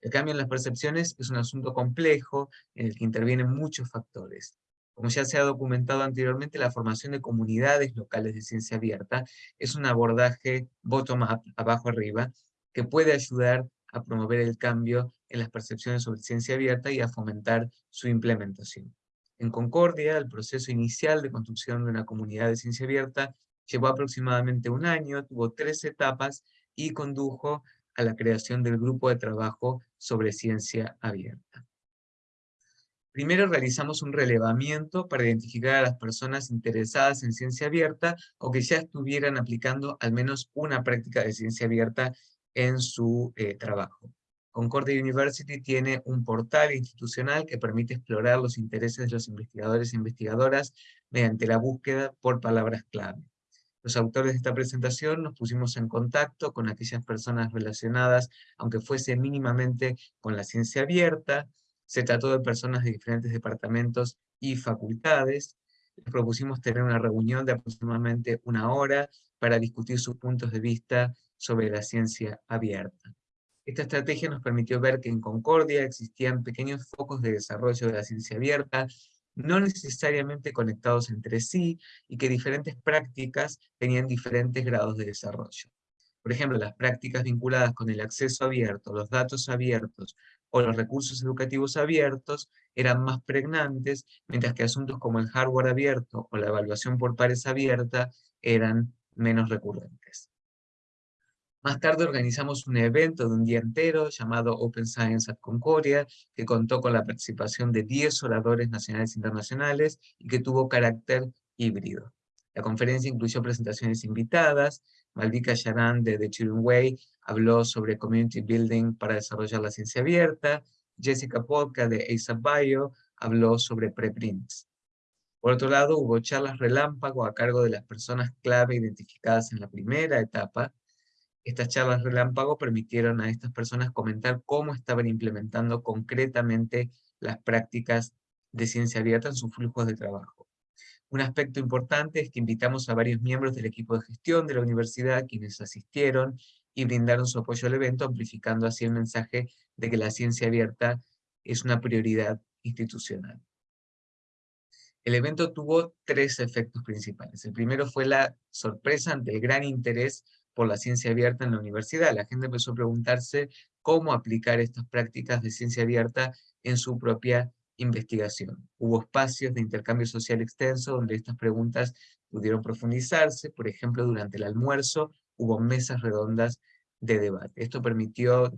E: El cambio en las percepciones es un asunto complejo en el que intervienen muchos factores. Como ya se ha documentado anteriormente, la formación de comunidades locales de ciencia abierta es un abordaje bottom-up, abajo arriba, que puede ayudar a promover el cambio en las percepciones sobre ciencia abierta y a fomentar su implementación. En Concordia, el proceso inicial de construcción de una comunidad de ciencia abierta llevó aproximadamente un año, tuvo tres etapas y condujo a la creación del grupo de trabajo sobre ciencia abierta. Primero realizamos un relevamiento para identificar a las personas interesadas en ciencia abierta o que ya estuvieran aplicando al menos una práctica de ciencia abierta en su eh, trabajo. Concordia University tiene un portal institucional que permite explorar los intereses de los investigadores e investigadoras mediante la búsqueda por palabras clave. Los autores de esta presentación nos pusimos en contacto con aquellas personas relacionadas, aunque fuese mínimamente con la ciencia abierta, se trató de personas de diferentes departamentos y facultades, les propusimos tener una reunión de aproximadamente una hora para discutir sus puntos de vista sobre la ciencia abierta. Esta estrategia nos permitió ver que en Concordia existían pequeños focos de desarrollo de la ciencia abierta, no necesariamente conectados entre sí, y que diferentes prácticas tenían diferentes grados de desarrollo. Por ejemplo, las prácticas vinculadas con el acceso abierto, los datos abiertos o los recursos educativos abiertos eran más pregnantes, mientras que asuntos como el hardware abierto o la evaluación por pares abierta eran menos recurrentes. Más tarde organizamos un evento de un día entero llamado Open Science at Concordia, que contó con la participación de 10 oradores nacionales e internacionales y que tuvo carácter híbrido. La conferencia incluyó presentaciones invitadas, Malvika Sharan de The Children Way habló sobre Community Building para desarrollar la ciencia abierta, Jessica Polka de ASAP Bio habló sobre preprints. Por otro lado, hubo charlas relámpago a cargo de las personas clave identificadas en la primera etapa, estas charlas relámpago permitieron a estas personas comentar cómo estaban implementando concretamente las prácticas de ciencia abierta en sus flujos de trabajo. Un aspecto importante es que invitamos a varios miembros del equipo de gestión de la universidad, quienes asistieron y brindaron su apoyo al evento, amplificando así el mensaje de que la ciencia abierta es una prioridad institucional. El evento tuvo tres efectos principales. El primero fue la sorpresa ante el gran interés por la ciencia abierta en la universidad. La gente empezó a preguntarse cómo aplicar estas prácticas de ciencia abierta en su propia investigación. Hubo espacios de intercambio social extenso donde estas preguntas pudieron profundizarse, por ejemplo, durante el almuerzo hubo mesas redondas de debate. Esto permitió,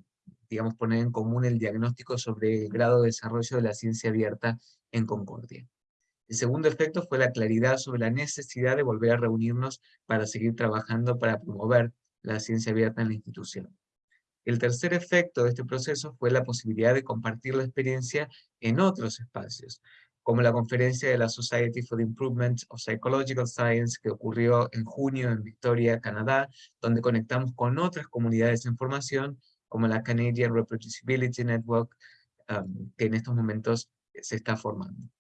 E: digamos, poner en común el diagnóstico sobre el grado de desarrollo de la ciencia abierta en Concordia. El segundo efecto fue la claridad sobre la necesidad de volver a reunirnos para seguir trabajando para promover la ciencia abierta en la institución. El tercer efecto de este proceso fue la posibilidad de compartir la experiencia en otros espacios, como la conferencia de la Society for the Improvement of Psychological Science que ocurrió en junio en Victoria, Canadá, donde conectamos con otras comunidades de formación, como la Canadian Reproducibility Network, um, que en estos momentos se está formando.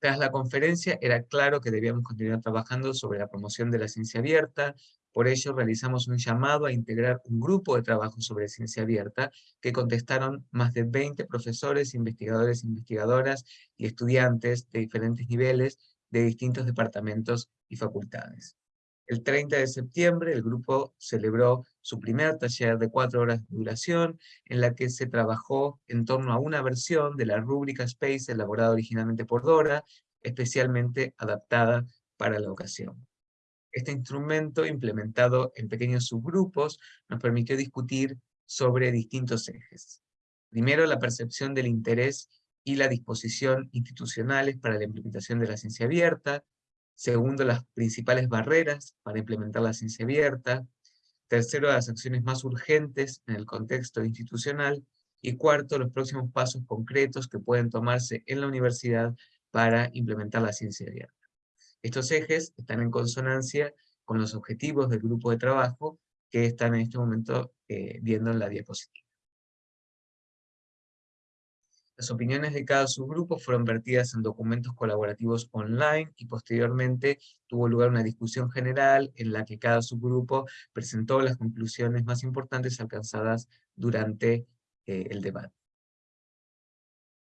E: Tras la conferencia era claro que debíamos continuar trabajando sobre la promoción de la ciencia abierta, por ello realizamos un llamado a integrar un grupo de trabajo sobre ciencia abierta que contestaron más de 20 profesores, investigadores, investigadoras y estudiantes de diferentes niveles de distintos departamentos y facultades. El 30 de septiembre el grupo celebró su primer taller de cuatro horas de duración, en la que se trabajó en torno a una versión de la rúbrica Space elaborada originalmente por Dora, especialmente adaptada para la ocasión. Este instrumento, implementado en pequeños subgrupos, nos permitió discutir sobre distintos ejes. Primero, la percepción del interés y la disposición institucionales para la implementación de la ciencia abierta, Segundo, las principales barreras para implementar la ciencia abierta. Tercero, las acciones más urgentes en el contexto institucional. Y cuarto, los próximos pasos concretos que pueden tomarse en la universidad para implementar la ciencia abierta. Estos ejes están en consonancia con los objetivos del grupo de trabajo que están en este momento eh, viendo en la diapositiva. Las opiniones de cada subgrupo fueron vertidas en documentos colaborativos online y posteriormente tuvo lugar una discusión general en la que cada subgrupo presentó las conclusiones más importantes alcanzadas durante eh, el debate.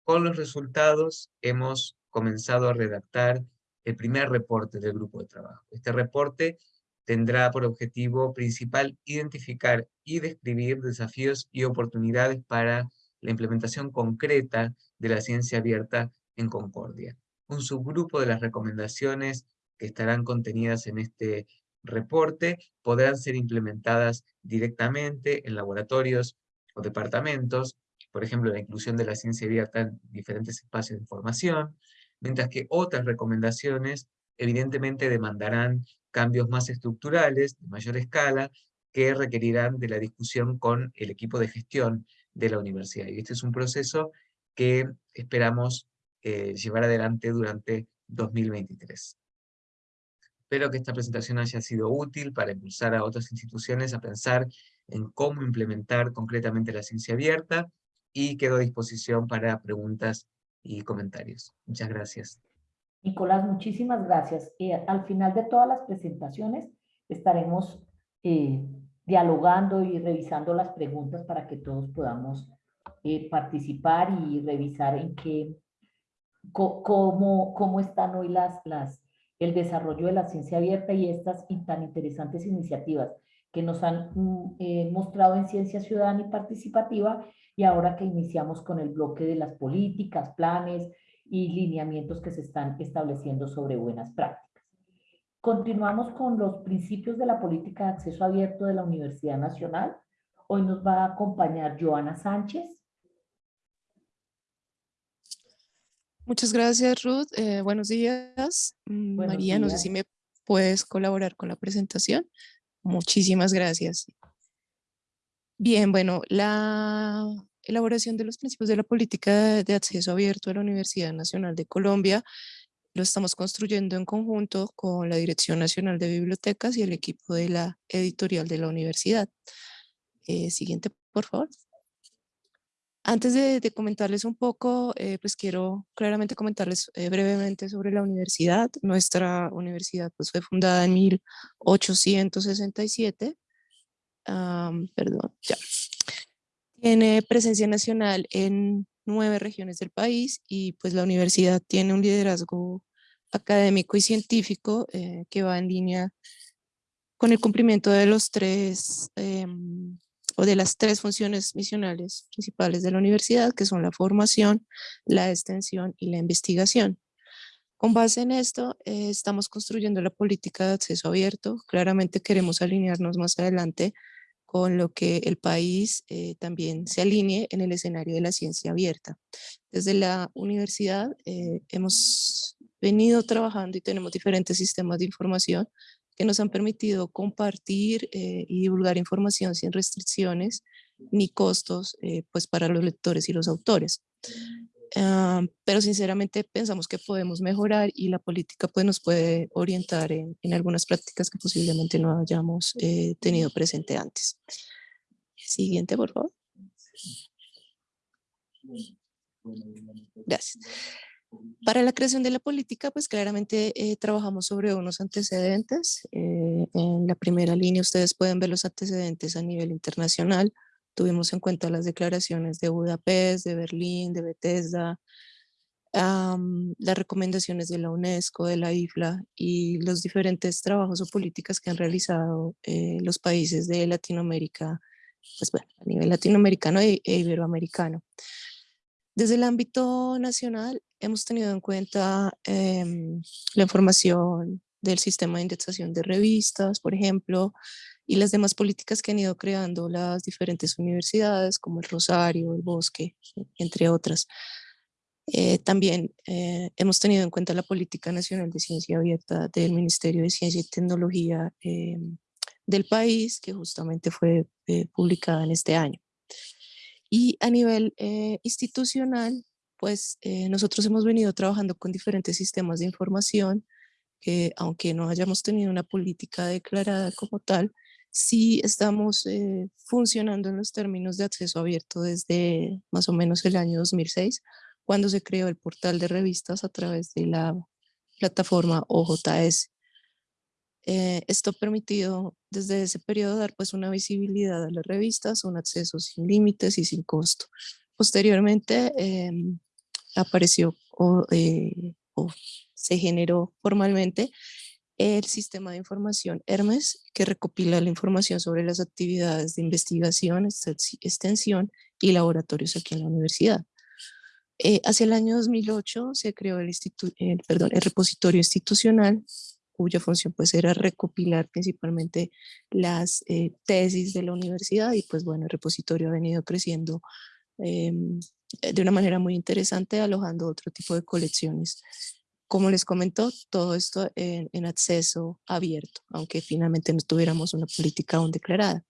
E: Con los resultados hemos comenzado a redactar el primer reporte del grupo de trabajo. Este reporte tendrá por objetivo principal identificar y describir desafíos y oportunidades para la implementación concreta de la ciencia abierta en Concordia. Un subgrupo de las recomendaciones que estarán contenidas en este reporte podrán ser implementadas directamente en laboratorios o departamentos, por ejemplo, la inclusión de la ciencia abierta en diferentes espacios de información, mientras que otras recomendaciones evidentemente demandarán cambios más estructurales, de mayor escala, que requerirán de la discusión con el equipo de gestión de la universidad. Y este es un proceso que esperamos eh, llevar adelante durante 2023. Espero que esta presentación haya sido útil para impulsar a otras instituciones a pensar en cómo implementar concretamente la ciencia abierta y quedo a disposición para preguntas y comentarios. Muchas gracias.
A: Nicolás, muchísimas gracias. Eh, al final de todas las presentaciones estaremos eh, dialogando y revisando las preguntas para que todos podamos eh, participar y revisar en qué, cómo, cómo están hoy las, las, el desarrollo de la ciencia abierta y estas tan interesantes iniciativas que nos han mm, eh, mostrado en Ciencia Ciudadana y Participativa y ahora que iniciamos con el bloque de las políticas, planes y lineamientos que se están estableciendo sobre buenas prácticas. Continuamos con los principios de la política de acceso abierto de la Universidad Nacional. Hoy nos va a acompañar Joana Sánchez.
F: Muchas gracias, Ruth. Eh, buenos días. Mm, María, no sé si me puedes colaborar con la presentación. Muchísimas gracias. Bien, bueno, la elaboración de los principios de la política de acceso abierto de la Universidad Nacional de Colombia lo estamos construyendo en conjunto con la Dirección Nacional de Bibliotecas y el equipo de la editorial de la universidad. Eh, siguiente, por favor. Antes de, comentarles un poco, eh, pues quiero claramente comentarles eh, brevemente sobre la universidad. Nuestra universidad pues, fue fundada en 1867. perdón, ya. Tiene presencia nacional en nueve regiones del país y pues la universidad tiene un liderazgo académico y científico eh, que va en línea con el cumplimiento de los tres em, o de las tres funciones misionales principales de la universidad, que son la formación, la extensión y la investigación. Con base en esto, eh, estamos construyendo la política de acceso abierto. Claramente queremos alinearnos más adelante con lo que el país eh, también se alinee en el escenario de la ciencia abierta. Desde la universidad eh, hemos venido trabajando y tenemos diferentes sistemas de información que nos han permitido compartir eh, y divulgar información sin restricciones ni costos pues para los lectores y los autores. Ah, pero sinceramente pensamos que podemos mejorar y la política pues nos puede orientar en, en algunas prácticas que posiblemente no hayamos eh, tenido presente antes. Siguiente, por favor. Gracias. Para la creación de la política, pues claramente eh, trabajamos sobre unos antecedentes. Eh, en la primera línea ustedes pueden ver los antecedentes a nivel internacional, Tuvimos en cuenta las declaraciones de Budapest, de Berlín, de Bethesda, las recomendaciones de la UNESCO, de la IFLA y los diferentes trabajos o políticas que han realizado eh, los países de Latinoamérica, pues bueno, a nivel latinoamericano e, e iberoamericano. Desde el ámbito nacional hemos tenido en cuenta em, la información del sistema de indexación de revistas, por ejemplo, y las demás políticas que han ido creando las diferentes universidades, como el Rosario, el Bosque, entre otras. Eh, también eh, hemos tenido en cuenta la Política Nacional de Ciencia Abierta del Ministerio de Ciencia y Tecnología eh, del país, que justamente fue publicada en este año. Y a nivel institucional, pues nosotros hemos venido trabajando con diferentes sistemas de información que aunque no hayamos tenido una política declarada como tal, sí estamos eh, funcionando en los términos de acceso abierto desde más o menos el año 2006, cuando se creó el portal de revistas a través de la plataforma OJS. Eh, esto ha permitido desde ese periodo dar pues una visibilidad a las revistas, un acceso sin límites y sin costo. Posteriormente em, apareció eh, o se generó formalmente el sistema de información Hermes, que recopila la información sobre las actividades de investigación, extensión y laboratorios aquí en la universidad. Eh, hacia el año 2008 se creó el, repositorio institucional, cuya función pues era recopilar principalmente las eh, tesis de la universidad y pues bueno, el repositorio ha venido creciendo em, de una manera muy interesante, alojando otro tipo de colecciones como les comentó, todo esto en, acceso abierto, aunque finalmente no tuviéramos una política aún declarada.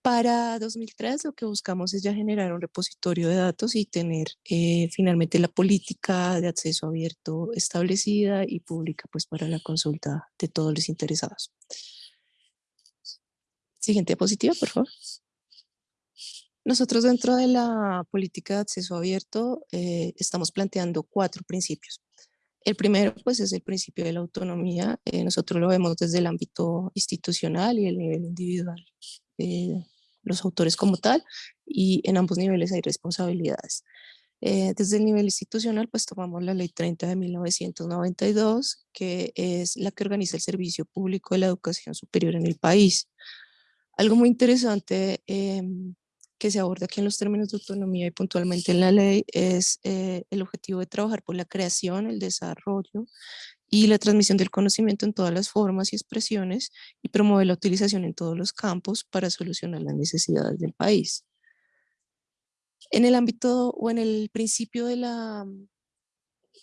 F: Para 2003 lo que buscamos es ya generar un repositorio de datos y tener eh, finalmente la política de acceso abierto establecida y pública pues para la consulta de todos los interesados. Siguiente diapositiva, por favor. Nosotros dentro de la política de acceso abierto eh, estamos planteando cuatro principios. El primero, pues, es el principio de la autonomía. Eh, nosotros lo vemos desde el ámbito institucional y el nivel individual, los autores como tal, y en ambos niveles hay responsabilidades. Eh, desde el nivel institucional, pues tomamos la Ley 30 de 1992, que es la que organiza el servicio público de la educación superior en el país. Algo muy interesante em, que se aborda aquí en los términos de autonomía y puntualmente en la ley es eh, el objetivo de trabajar por la creación, el desarrollo y la transmisión del conocimiento en todas las formas y expresiones y promover la utilización en todos los campos para solucionar las necesidades del país. En el ámbito o en el principio de la,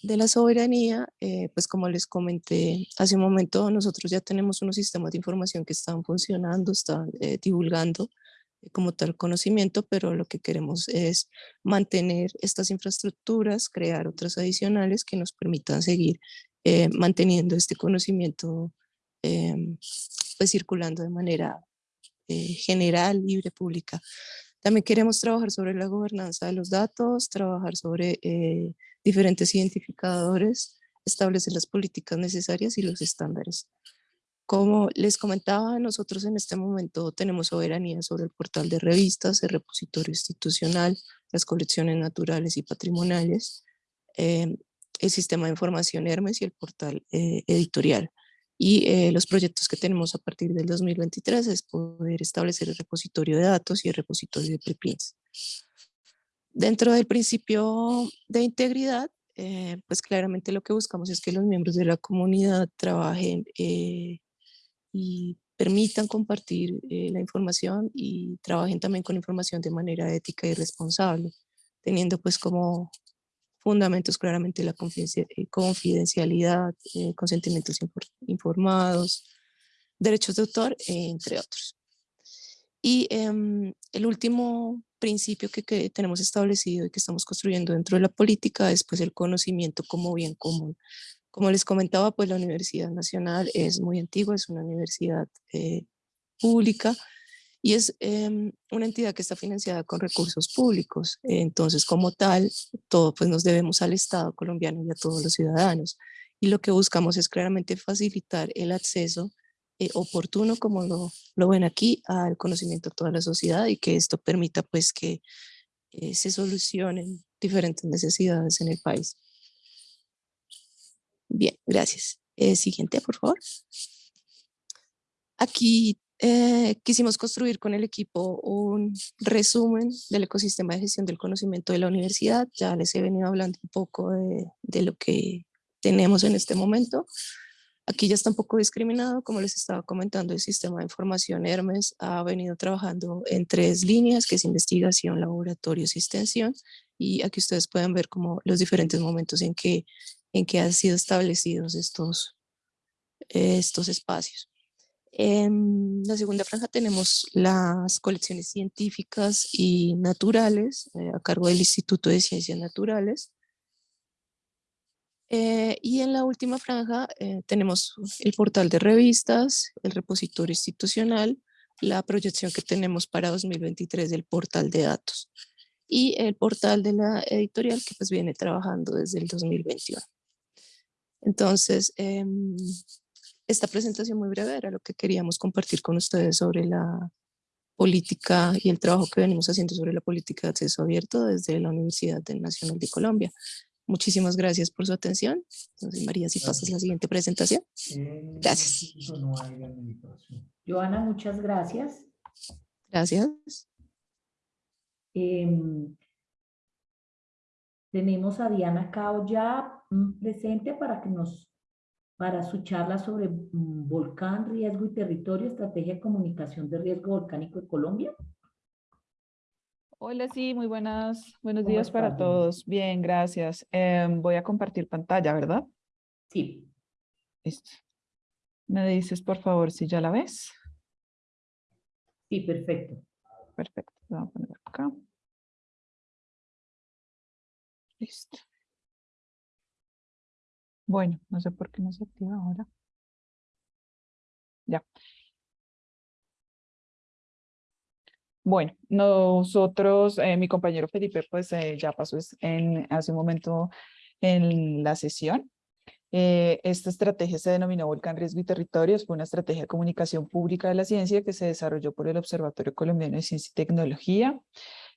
F: de la soberanía, eh, pues como les comenté hace un momento, nosotros ya tenemos unos sistemas de información que están funcionando, están eh, divulgando como tal conocimiento, pero lo que queremos es mantener estas infraestructuras, crear otras adicionales que nos permitan seguir manteniendo este conocimiento em, pues circulando de manera general, libre, pública. También queremos trabajar sobre la gobernanza de los datos, trabajar sobre eh, diferentes identificadores, establecer las políticas necesarias y los estándares. Como les comentaba, nosotros en este momento tenemos soberanía sobre el portal de revistas, el repositorio institucional, las colecciones naturales y patrimoniales, eh, el sistema de información Hermes y el portal eh, editorial. Y eh, los proyectos que tenemos a partir del 2023 es poder establecer el repositorio de datos y el repositorio de preprints. Dentro del principio de integridad, eh, pues claramente lo que buscamos es que los miembros de la comunidad trabajen eh, y permitan compartir la información y trabajen también con información de manera ética y responsable, teniendo pues como fundamentos claramente la eh, confidencialidad, eh, consentimientos informados, derechos de autor, entre otros. Y em, el último principio que, que, tenemos establecido y que estamos construyendo dentro de la política es pues el conocimiento como bien común. Como les comentaba, pues la Universidad Nacional es muy antigua, es una universidad eh, pública, y es em, una entidad que está financiada con recursos públicos. Entonces, como tal, todo pues nos debemos al Estado colombiano y a todos los ciudadanos. Y lo que buscamos es claramente facilitar el acceso eh, oportuno, como lo, lo, ven aquí, al conocimiento de toda la sociedad y que esto permita pues que eh, se solucionen diferentes necesidades en el país. Bien, gracias. Eh, siguiente, por favor. Aquí eh, quisimos construir con el equipo un resumen del ecosistema de gestión del conocimiento de la universidad. Ya les he venido hablando un poco de, de lo que tenemos en este momento. Aquí ya está un poco discriminado, como les estaba comentando, el sistema de información Hermes ha venido trabajando en tres líneas, que es investigación, laboratorios y extensión, y aquí ustedes pueden ver como los diferentes momentos en que, en que han sido establecidos estos, estos espacios. En la segunda franja tenemos las colecciones científicas y naturales eh, a cargo del Instituto de Ciencias Naturales. Eh, y en la última franja eh, tenemos el portal de revistas, el repositorio institucional, la proyección que tenemos para 2023 del portal de datos y el portal de la editorial que pues viene trabajando desde el 2021. Entonces, em, esta presentación muy breve era lo que queríamos compartir con ustedes sobre la política y el trabajo que venimos haciendo sobre la política de acceso abierto desde la Universidad Nacional de Colombia. Muchísimas gracias por su atención. Entonces, María, si pasas la siguiente presentación. Gracias.
A: Joana, muchas gracias.
F: Gracias.
A: Em, tenemos a Diana Cao ya mm, presente para que nos para su charla sobre mm, volcán, riesgo y territorio, estrategia de comunicación de riesgo volcánico en Colombia.
G: Hola, sí, muy buenas, buenos días para todos. Bien, gracias. Em, voy a compartir pantalla, ¿verdad?
A: Sí.
G: Listo. ¿Me dices, por favor, si ya la ves?
A: Sí, perfecto.
G: Perfecto, voy a poner acá. Listo. Bueno, no sé por qué no se activa ahora. Ya. Bueno, nosotros, eh, mi compañero Felipe, pues eh, ya pasó en, hace un momento en la sesión. Eh, esta estrategia se denominó Volcán Riesgo y Territorios, fue una estrategia de comunicación pública de la ciencia que se desarrolló por el Observatorio Colombiano de Ciencia y Tecnología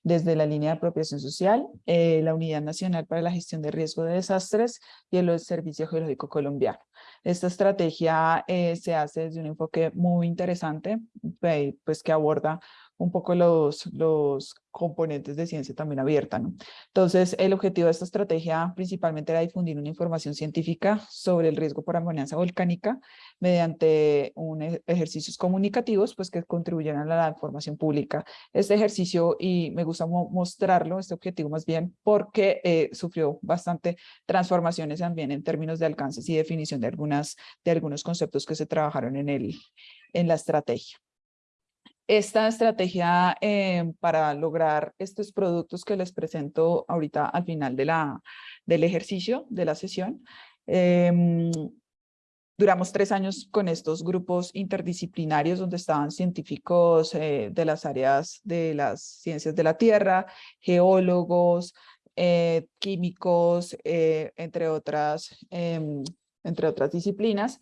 G: desde la línea de apropiación social, eh, la Unidad Nacional para la Gestión de Riesgo de Desastres y el Servicio Geológico Colombiano. Esta estrategia eh, se hace desde un enfoque muy interesante, pues que aborda un poco los, los componentes de ciencia también abierta. ¿no? Entonces, el objetivo de esta estrategia principalmente era difundir una información científica sobre el riesgo por amenaza volcánica mediante un e, ejercicios comunicativos pues, que contribuyeran a la información pública. Este ejercicio, y me gusta mostrarlo, este objetivo más bien, porque eh, sufrió bastante transformaciones también en términos de alcances y definición de, algunas, de algunos conceptos que se trabajaron en, el, en la estrategia esta estrategia eh, para lograr estos productos que les presento ahorita al final de la, del ejercicio, de la sesión. Em, duramos tres años con estos grupos interdisciplinarios donde estaban científicos eh, de las áreas de las ciencias de la tierra, geólogos, eh, químicos, entre, otras, em, entre otras disciplinas,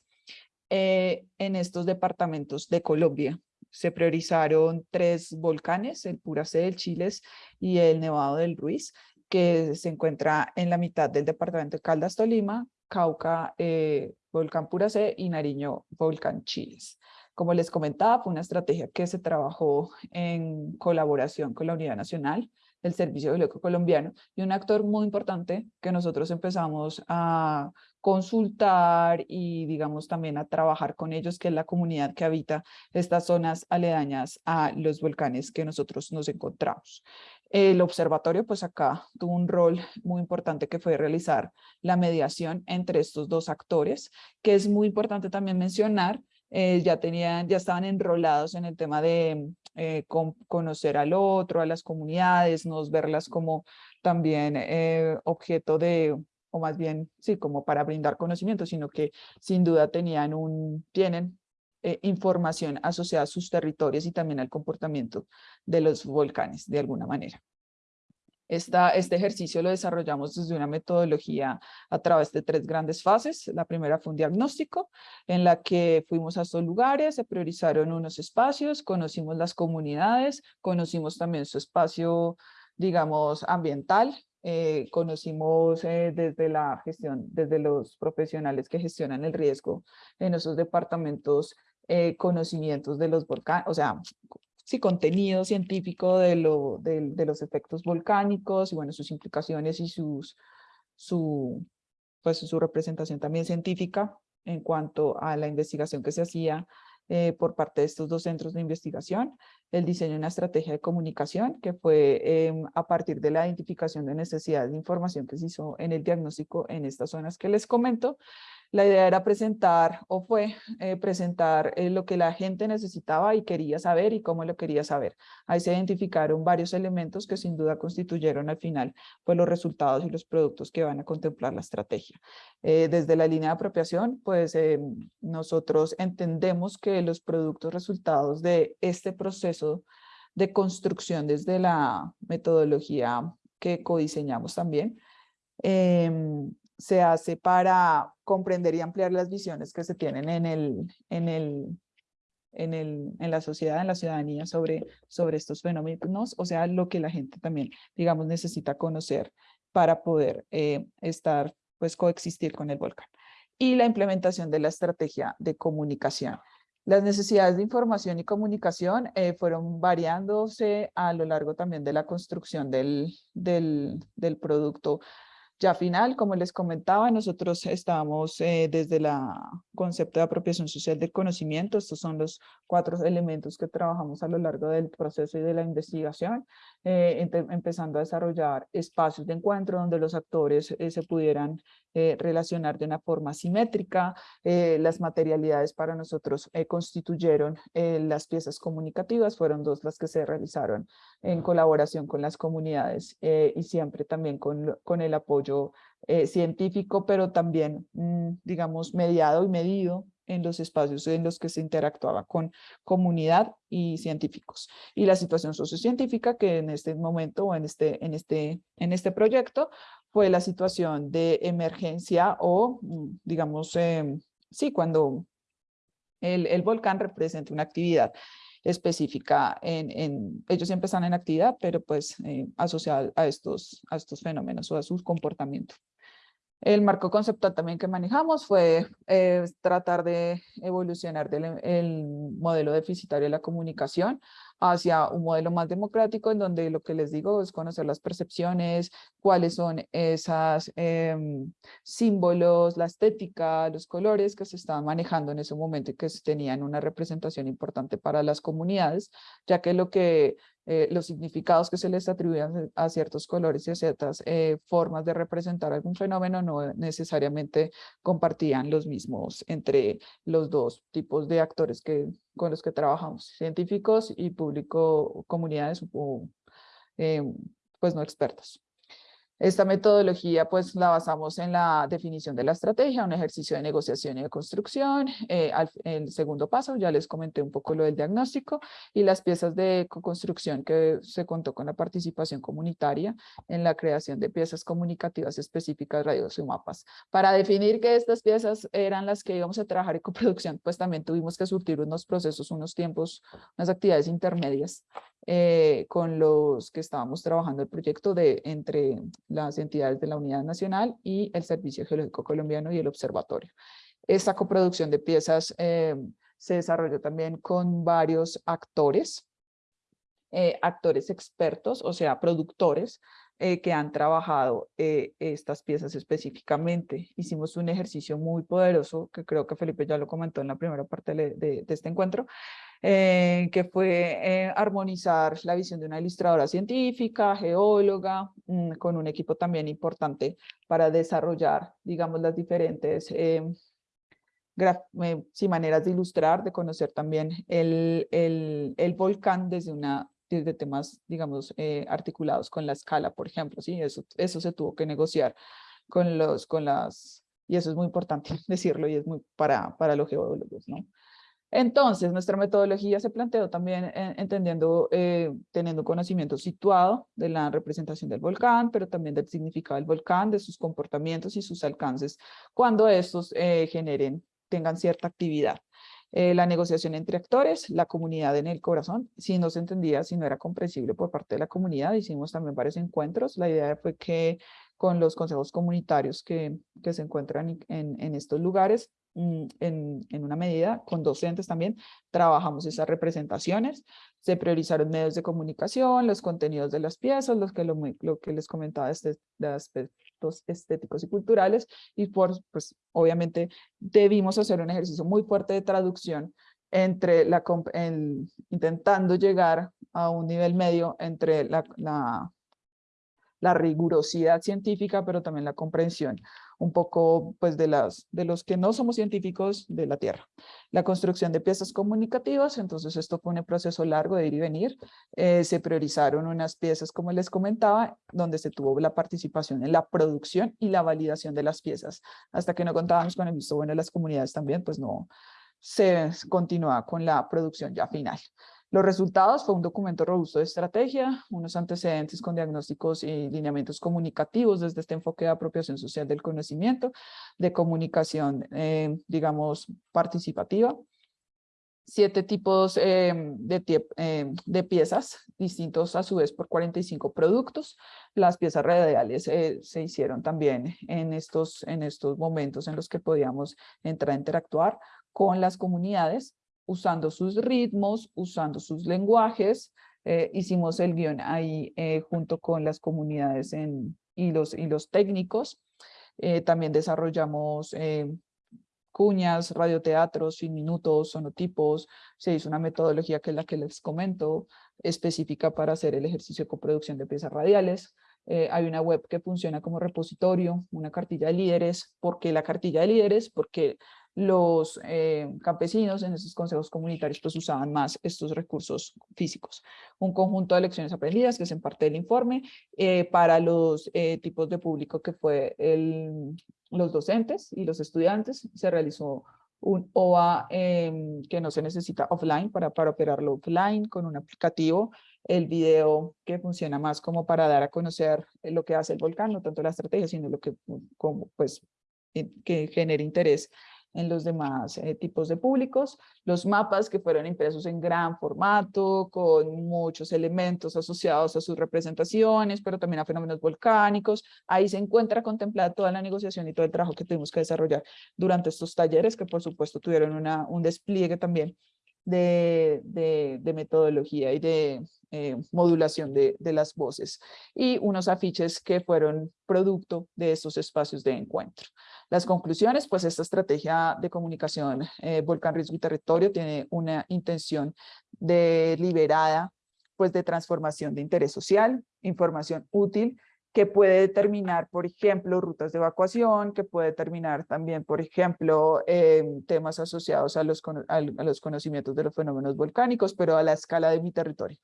G: en estos departamentos de Colombia se priorizaron tres volcanes, el Puracé del Chiles y el Nevado del Ruiz, que se encuentra en la mitad del departamento de Caldas, Tolima, Cauca, eh, Volcán Puracé y Nariño, Volcán Chiles. Como les comentaba, fue una estrategia que se trabajó en colaboración con la Unidad Nacional el Servicio Geológico Colombiano y un actor muy importante que nosotros empezamos a consultar y digamos también a trabajar con ellos, que es la comunidad que habita estas zonas aledañas a los volcanes que nosotros nos encontramos. El observatorio pues acá tuvo un rol muy importante que fue realizar la mediación entre estos dos actores, que es muy importante también mencionar eh, ya, tenían, ya estaban enrolados en el tema de eh, conocer al otro, a las comunidades, nos verlas como también eh, objeto de, o más bien, sí, como para brindar conocimiento, sino que sin duda tenían un, tienen información asociada a sus territorios y también al comportamiento de los volcanes, de alguna manera este ejercicio lo desarrollamos desde una metodología a través de tres grandes fases. La primera fue un diagnóstico en la que fuimos a estos lugares, se priorizaron unos espacios, conocimos las comunidades, conocimos también su espacio, digamos, ambiental, eh, conocimos eh, desde la gestión, desde los profesionales que gestionan el riesgo en esos departamentos, eh, conocimientos de los volcanes, o sea, sí, contenido científico de, lo, de, los efectos volcánicos y bueno, sus implicaciones y sus, su, pues, su representación también científica en cuanto a la investigación que se hacía eh, por parte de estos dos centros de investigación, el diseño de una estrategia de comunicación que fue em, a partir de la identificación de necesidades de información que se hizo en el diagnóstico en estas zonas que les comento, la idea era presentar, o fue eh, presentar eh, lo que la gente necesitaba y quería saber y cómo lo quería saber. Ahí se identificaron varios elementos que sin duda constituyeron al final pues, los resultados y los productos que van a contemplar la estrategia. Eh, desde la línea de apropiación, pues nosotros entendemos que los productos resultados de este proceso de construcción desde la metodología que codiseñamos también, em, se hace para comprender y ampliar las visiones que se tienen en, el, en, el, en, el, en la sociedad, en la ciudadanía sobre, sobre estos fenómenos, o sea, lo que la gente también, digamos, necesita conocer para poder eh, estar, pues, coexistir con el volcán. Y la implementación de la estrategia de comunicación. Las necesidades de información y comunicación eh, fueron variándose a lo largo también de la construcción del, del, del producto ya final, como les comentaba, nosotros estamos eh, desde la concepto de apropiación social del conocimiento. Estos son los cuatro elementos que trabajamos a lo largo del proceso y de la investigación, eh, empezando a desarrollar espacios de encuentro donde los actores eh, se pudieran relacionar de una forma simétrica. las materialidades para nosotros constituyeron las piezas comunicativas, fueron dos las que se realizaron en colaboración con las comunidades y siempre también con, con el apoyo eh, científico, pero también, mm, digamos, mediado y medido en los espacios en los que se interactuaba con comunidad y científicos. Y la situación sociocientífica que en este momento o en este, en este, en este proyecto fue la situación de emergencia o, mm, digamos, em, sí, cuando el, el volcán representa una actividad específica en, ellos siempre están en actividad, pero pues eh, asociada a estos, a estos fenómenos o a su comportamiento. El marco conceptual también que manejamos fue eh, tratar de evolucionar del el modelo deficitario de la comunicación hacia un modelo más democrático en donde lo que les digo es conocer las percepciones, cuáles son esos em, símbolos, la estética, los colores que se estaban manejando en ese momento y que tenían una representación importante para las comunidades, ya que lo que eh, los significados que se les atribuían a ciertos colores y a ciertas eh, formas de representar algún fenómeno no necesariamente compartían los mismos entre los dos tipos de actores que, con los que trabajamos, científicos y público, comunidades eh, pues no expertos. Esta metodología pues la basamos en la definición de la estrategia, un ejercicio de negociación y de construcción. Eh, el segundo paso, ya les comenté un poco lo del diagnóstico y las piezas de construcción que se contó con la participación comunitaria en la creación de piezas comunicativas específicas, radios y mapas. Para definir que estas piezas eran las que íbamos a trabajar en coproducción, pues también tuvimos que surtir unos procesos, unos tiempos, unas actividades intermedias eh, con los que estábamos trabajando el proyecto de entre las entidades de la Unidad Nacional y el Servicio Geológico Colombiano y el Observatorio. Esta coproducción de piezas eh, se desarrolló también con varios actores, eh, actores expertos, o sea, productores, que han trabajado estas piezas específicamente. Hicimos un ejercicio muy poderoso, que creo que Felipe ya lo comentó en la primera parte de, de este encuentro, eh, que fue eh, armonizar la visión de una ilustradora científica, geóloga, mm, con un equipo también importante para desarrollar, digamos, las diferentes eh, maneras de ilustrar, de conocer también el, el, el volcán desde una desde temas, digamos, articulados con la escala, por ejemplo, ¿sí? Eso, eso se tuvo que negociar con los, con las, y eso es muy importante decirlo y es muy para, para los geólogos, ¿no? Entonces, nuestra metodología se planteó también eh, entendiendo, eh, teniendo conocimiento situado de la representación del volcán, pero también del significado del volcán, de sus comportamientos y sus alcances cuando estos eh, generen, tengan cierta actividad. la negociación entre actores, la comunidad en el corazón, si no se entendía, si no era comprensible por parte de la comunidad, hicimos también varios encuentros. La idea fue que con los consejos comunitarios que, que se encuentran en, en estos lugares, Mm, en, en, una medida, con docentes también, trabajamos esas representaciones, se priorizaron medios de comunicación, los contenidos de las piezas, los que lo, lo que les comentaba este, de aspectos estéticos y culturales, y por, pues obviamente debimos hacer un ejercicio muy fuerte de traducción entre la, intentando llegar a un nivel medio entre la, la la rigurosidad científica, pero también la comprensión un poco pues de, las, de los que no somos científicos de la Tierra. La construcción de piezas comunicativas, entonces esto fue un proceso largo de ir y venir. Eh, se priorizaron unas piezas, como les comentaba, donde se tuvo la participación en la producción y la validación de las piezas. Hasta que no contábamos con el visto bueno de las comunidades también, pues no se continúa con la producción ya final. Los resultados fue un documento robusto de estrategia, unos antecedentes con diagnósticos y lineamientos comunicativos desde este enfoque de apropiación social del conocimiento, de comunicación, eh, digamos, participativa, siete tipos eh, de, eh, de, piezas distintos a su vez por 45 productos. Las piezas radiales se hicieron también en estos, en estos momentos en los que podíamos entrar a interactuar con las comunidades usando sus ritmos, usando sus lenguajes. Eh, hicimos el guion ahí eh, junto con las comunidades en, y, los, y los técnicos. Eh, también desarrollamos cuñas, radioteatros, sin minutos, sonotipos. Se hizo una metodología que es la que les comento, específica para hacer el ejercicio de coproducción de piezas radiales. hay una web que funciona como repositorio, una cartilla de líderes. ¿Por qué la cartilla de líderes? Porque los eh, campesinos en esos consejos comunitarios pues usaban más estos recursos físicos. Un conjunto de lecciones aprendidas que es en parte del informe eh, para los eh, tipos de público que fue el, los docentes y los estudiantes. Se realizó un OA em, que no se necesita offline para, para operarlo offline con un aplicativo el video que funciona más como para dar a conocer lo que hace el volcán, no tanto la estrategia, sino lo que, como, pues, que genere interés en los demás eh, tipos de públicos, los mapas que fueron impresos en gran formato, con muchos elementos asociados a sus representaciones, pero también a fenómenos volcánicos. Ahí se encuentra contemplada toda la negociación y todo el trabajo que tuvimos que desarrollar durante estos talleres, que por supuesto tuvieron una, un despliegue también de, de, metodología y de eh, modulación de, de, las voces y unos afiches que fueron producto de estos espacios de encuentro. Las conclusiones, pues esta estrategia de comunicación eh, Volcán Riesgo y Territorio tiene una intención deliberada pues de transformación de interés social, información útil que puede determinar, por ejemplo, rutas de evacuación, que puede determinar también, por ejemplo, em, temas asociados a los, a los conocimientos de los fenómenos volcánicos, pero a la escala de mi territorio.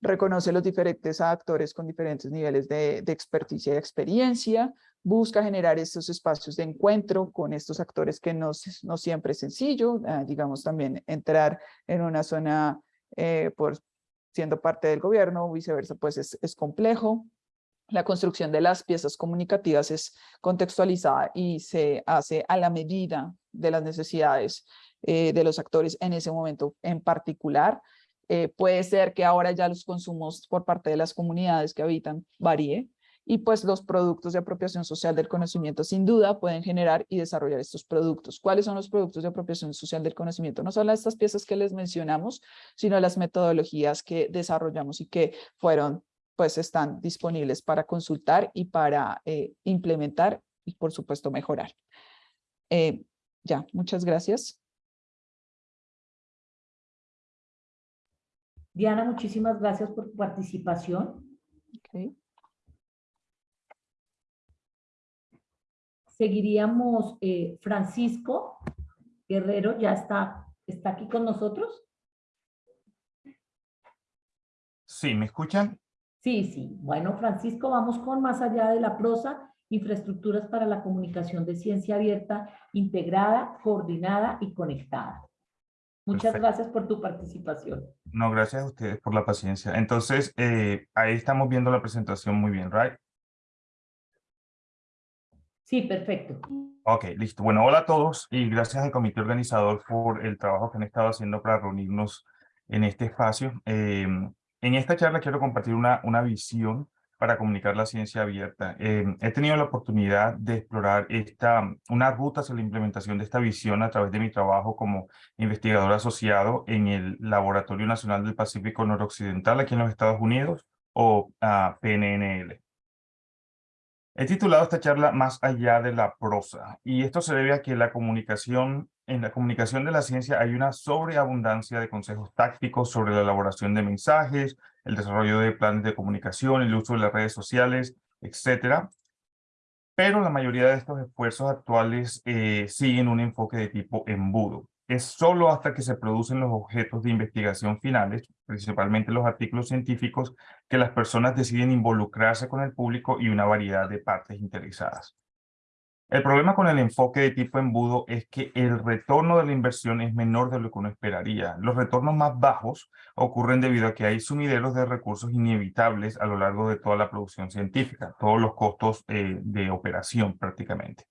G: Reconoce los diferentes actores con diferentes niveles de, de experticia y experiencia, busca generar estos espacios de encuentro con estos actores que no, no siempre es sencillo, ah, digamos también entrar en una zona eh, por siendo parte del gobierno o viceversa, pues es, es complejo, la construcción de las piezas comunicativas es contextualizada y se hace a la medida de las necesidades eh, de los actores en ese momento en particular. Eh, puede ser que ahora ya los consumos por parte de las comunidades que habitan varíe y pues los productos de apropiación social del conocimiento sin duda pueden generar y desarrollar estos productos. ¿Cuáles son los productos de apropiación social del conocimiento? No solo estas piezas que les mencionamos, sino las metodologías que desarrollamos y que fueron pues están disponibles para consultar y para eh, implementar y por supuesto mejorar. Eh, ya, muchas gracias.
A: Diana, muchísimas gracias por tu participación. Seguiríamos, eh, Francisco Guerrero, ya está, está aquí con nosotros.
H: Sí, ¿me escuchan?
A: Sí, sí. Bueno, Francisco, vamos con más allá de la prosa, infraestructuras para la comunicación de ciencia abierta, integrada, coordinada y conectada. Muchas gracias por tu participación.
H: No, gracias a ustedes por la paciencia. Entonces, eh, ahí estamos viendo la presentación muy bien, ¿right?
A: Sí, perfecto.
H: Ok, listo. Bueno, hola a todos y gracias al comité organizador por el trabajo que han estado haciendo para reunirnos en este espacio. Eh, en esta charla quiero compartir una, una visión para comunicar la ciencia abierta. Eh, he tenido la oportunidad de explorar esta, una ruta hacia la implementación de esta visión a través de mi trabajo como investigador asociado en el Laboratorio Nacional del Pacífico Noroccidental aquí en los Estados Unidos, o ah, PNNL. He titulado esta charla Más allá de la prosa, y esto se debe a que la comunicación, en la comunicación de la ciencia hay una sobreabundancia de consejos tácticos sobre la elaboración de mensajes, el desarrollo de planes de comunicación, el uso de las redes sociales, etcétera. Pero la mayoría de estos esfuerzos actuales eh, siguen un enfoque de tipo embudo es solo hasta que se producen los objetos de investigación finales, principalmente los artículos científicos, que las personas deciden involucrarse con el público y una variedad de partes interesadas. El problema con el enfoque de tipo embudo es que el retorno de la inversión es menor de lo que uno esperaría. Los retornos más bajos ocurren debido a que hay sumideros de recursos inevitables a lo largo de toda la producción científica, todos los costos eh, de operación prácticamente.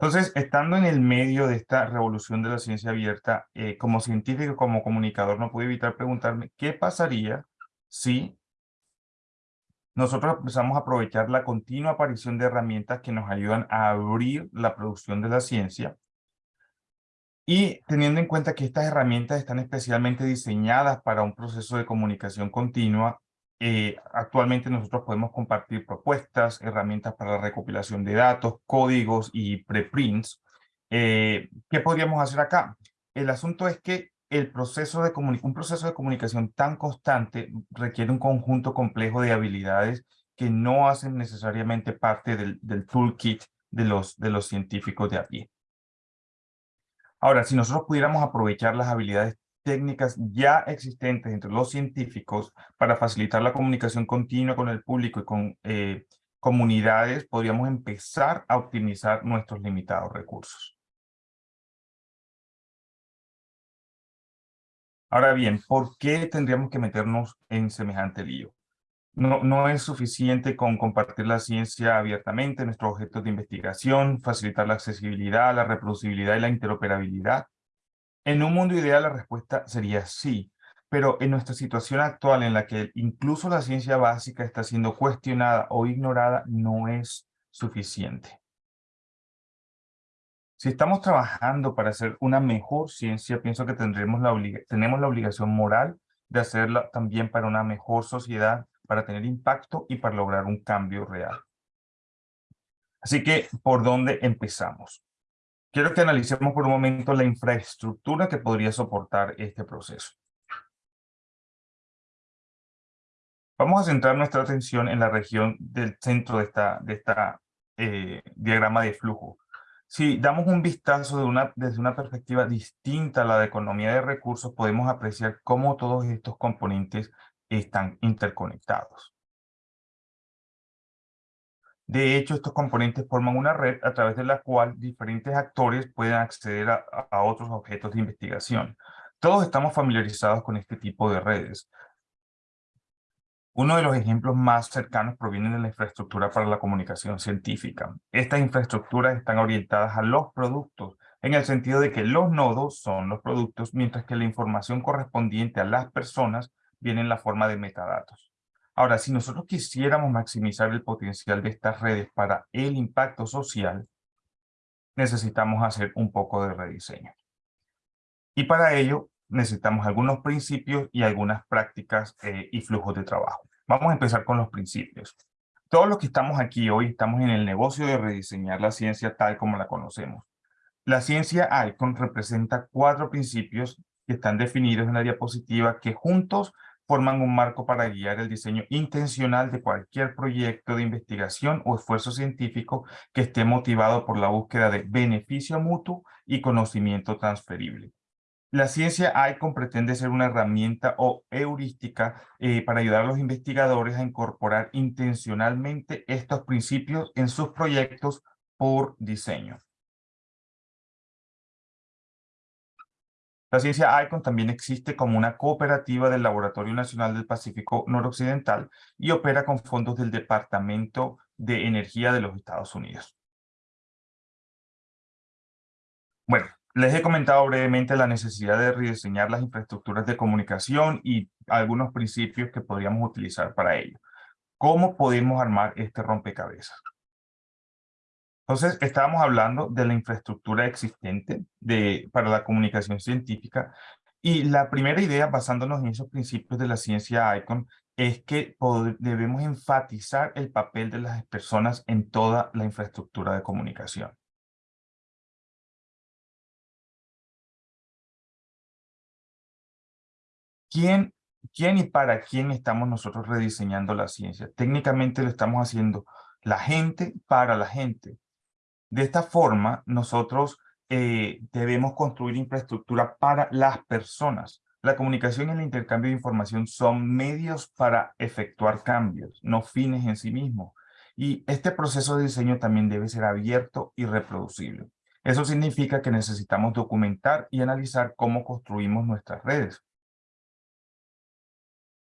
H: Entonces, estando en el medio de esta revolución de la ciencia abierta, eh, como científico, como comunicador, no pude evitar preguntarme qué pasaría si nosotros empezamos a aprovechar la continua aparición de herramientas que nos ayudan a abrir la producción de la ciencia y teniendo en cuenta que estas herramientas están especialmente diseñadas para un proceso de comunicación continua, eh, actualmente nosotros podemos compartir propuestas, herramientas para la recopilación de datos, códigos y preprints. Eh, ¿Qué podríamos hacer acá? El asunto es que el proceso de un proceso de comunicación tan constante requiere un conjunto complejo de habilidades que no hacen necesariamente parte del, toolkit de los, de los científicos de a pie. Ahora, si nosotros pudiéramos aprovechar las habilidades técnicas ya existentes entre los científicos para facilitar la comunicación continua con el público y con eh, comunidades, podríamos empezar a optimizar nuestros limitados recursos. Ahora bien, ¿por qué tendríamos que meternos en semejante lío? No, no es suficiente con compartir la ciencia abiertamente, nuestros objetos de investigación, facilitar la accesibilidad, la reproducibilidad y la interoperabilidad. En un mundo ideal la respuesta sería sí, pero en nuestra situación actual en la que incluso la ciencia básica está siendo cuestionada o ignorada, no es suficiente. Si estamos trabajando para hacer una mejor ciencia, pienso que tendremos la tenemos la obligación moral de hacerla también para una mejor sociedad, para tener impacto y para lograr un cambio real. Así que, ¿por dónde empezamos? Quiero que analicemos por un momento la infraestructura que podría soportar este proceso. Vamos a centrar nuestra atención en la región del centro de esta, eh, diagrama de flujo. Si damos un vistazo desde una perspectiva distinta a la de economía de recursos, podemos apreciar cómo todos estos componentes están interconectados. De hecho, estos componentes forman una red a través de la cual diferentes actores pueden acceder a otros objetos de investigación. Todos estamos familiarizados con este tipo de redes. Uno de los ejemplos más cercanos proviene de la infraestructura para la comunicación científica. Estas infraestructuras están orientadas a los productos, en el sentido de que los nodos son los productos, mientras que la información correspondiente a las personas viene en la forma de metadatos. Ahora, si nosotros quisiéramos maximizar el potencial de estas redes para el impacto social, necesitamos hacer un poco de rediseño. Y para ello, necesitamos algunos principios y algunas prácticas eh, y flujos de trabajo. Vamos a empezar con los principios. Todos los que estamos aquí hoy estamos en el negocio de rediseñar la ciencia tal como la conocemos. La ciencia ICON representa cuatro principios que están definidos en la diapositiva que juntos forman un marco para guiar el diseño intencional de cualquier proyecto de investigación o esfuerzo científico que esté motivado por la búsqueda de beneficio mutuo y conocimiento transferible. La ciencia ICON pretende ser una herramienta o heurística eh, para ayudar a los investigadores a incorporar intencionalmente estos principios en sus proyectos por diseño. La ciencia ICON también existe como una cooperativa del Laboratorio Nacional del Pacífico Noroccidental y opera con fondos del Departamento de Energía de los Estados Unidos. Bueno, les he comentado brevemente la necesidad de rediseñar las infraestructuras de comunicación y algunos principios que podríamos utilizar para ello. ¿Cómo podemos armar este rompecabezas? Entonces, estábamos hablando de la infraestructura existente para la comunicación científica y la primera idea, basándonos en esos principios de la ciencia ICON, es que debemos enfatizar el papel de las personas en toda la infraestructura de comunicación. ¿Quién, ¿Quién y para quién estamos nosotros rediseñando la ciencia? Técnicamente lo estamos haciendo la gente para la gente. De esta forma, nosotros eh, debemos construir infraestructura para las personas. La comunicación y el intercambio de información son medios para efectuar cambios, no fines en sí mismos. Y este proceso de diseño también debe ser abierto y reproducible. Eso significa que necesitamos documentar y analizar cómo construimos nuestras redes.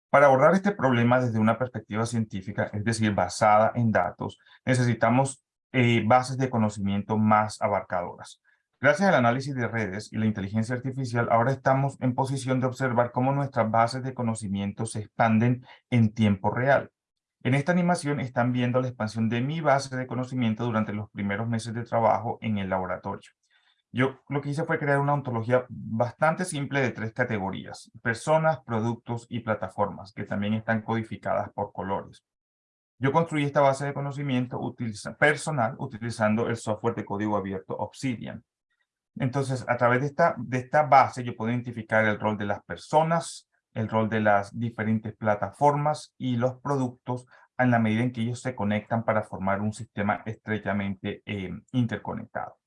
H: Para abordar este problema desde una perspectiva científica, es decir, basada en datos, necesitamos eh, bases de conocimiento más abarcadoras. Gracias al análisis de redes y la inteligencia artificial, ahora estamos en posición de observar cómo nuestras bases de conocimiento se expanden en tiempo real. En esta animación están viendo la expansión de mi base de conocimiento durante los primeros meses de trabajo en el laboratorio. Yo lo que hice fue crear una ontología bastante simple de tres categorías, personas, productos y plataformas, que también están codificadas por colores. Yo construí esta base de conocimiento personal utilizando el software de código abierto Obsidian. Entonces, a través de esta, de esta base, yo puedo identificar el rol de las personas, el rol de las diferentes plataformas y los productos en la medida en que ellos se conectan para formar un sistema estrechamente eh, interconectado.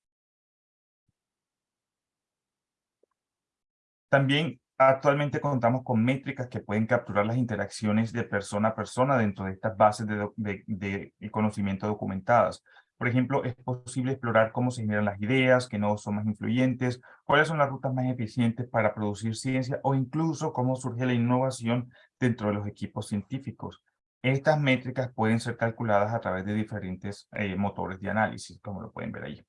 H: También actualmente contamos con métricas que pueden capturar las interacciones de persona a persona dentro de estas bases de, conocimiento documentadas. Por ejemplo, es posible explorar cómo se generan las ideas, qué nodos son más influyentes, cuáles son las rutas más eficientes para producir ciencia o incluso cómo surge la innovación dentro de los equipos científicos. Estas métricas pueden ser calculadas a través de diferentes eh, motores de análisis, como lo pueden ver ahí.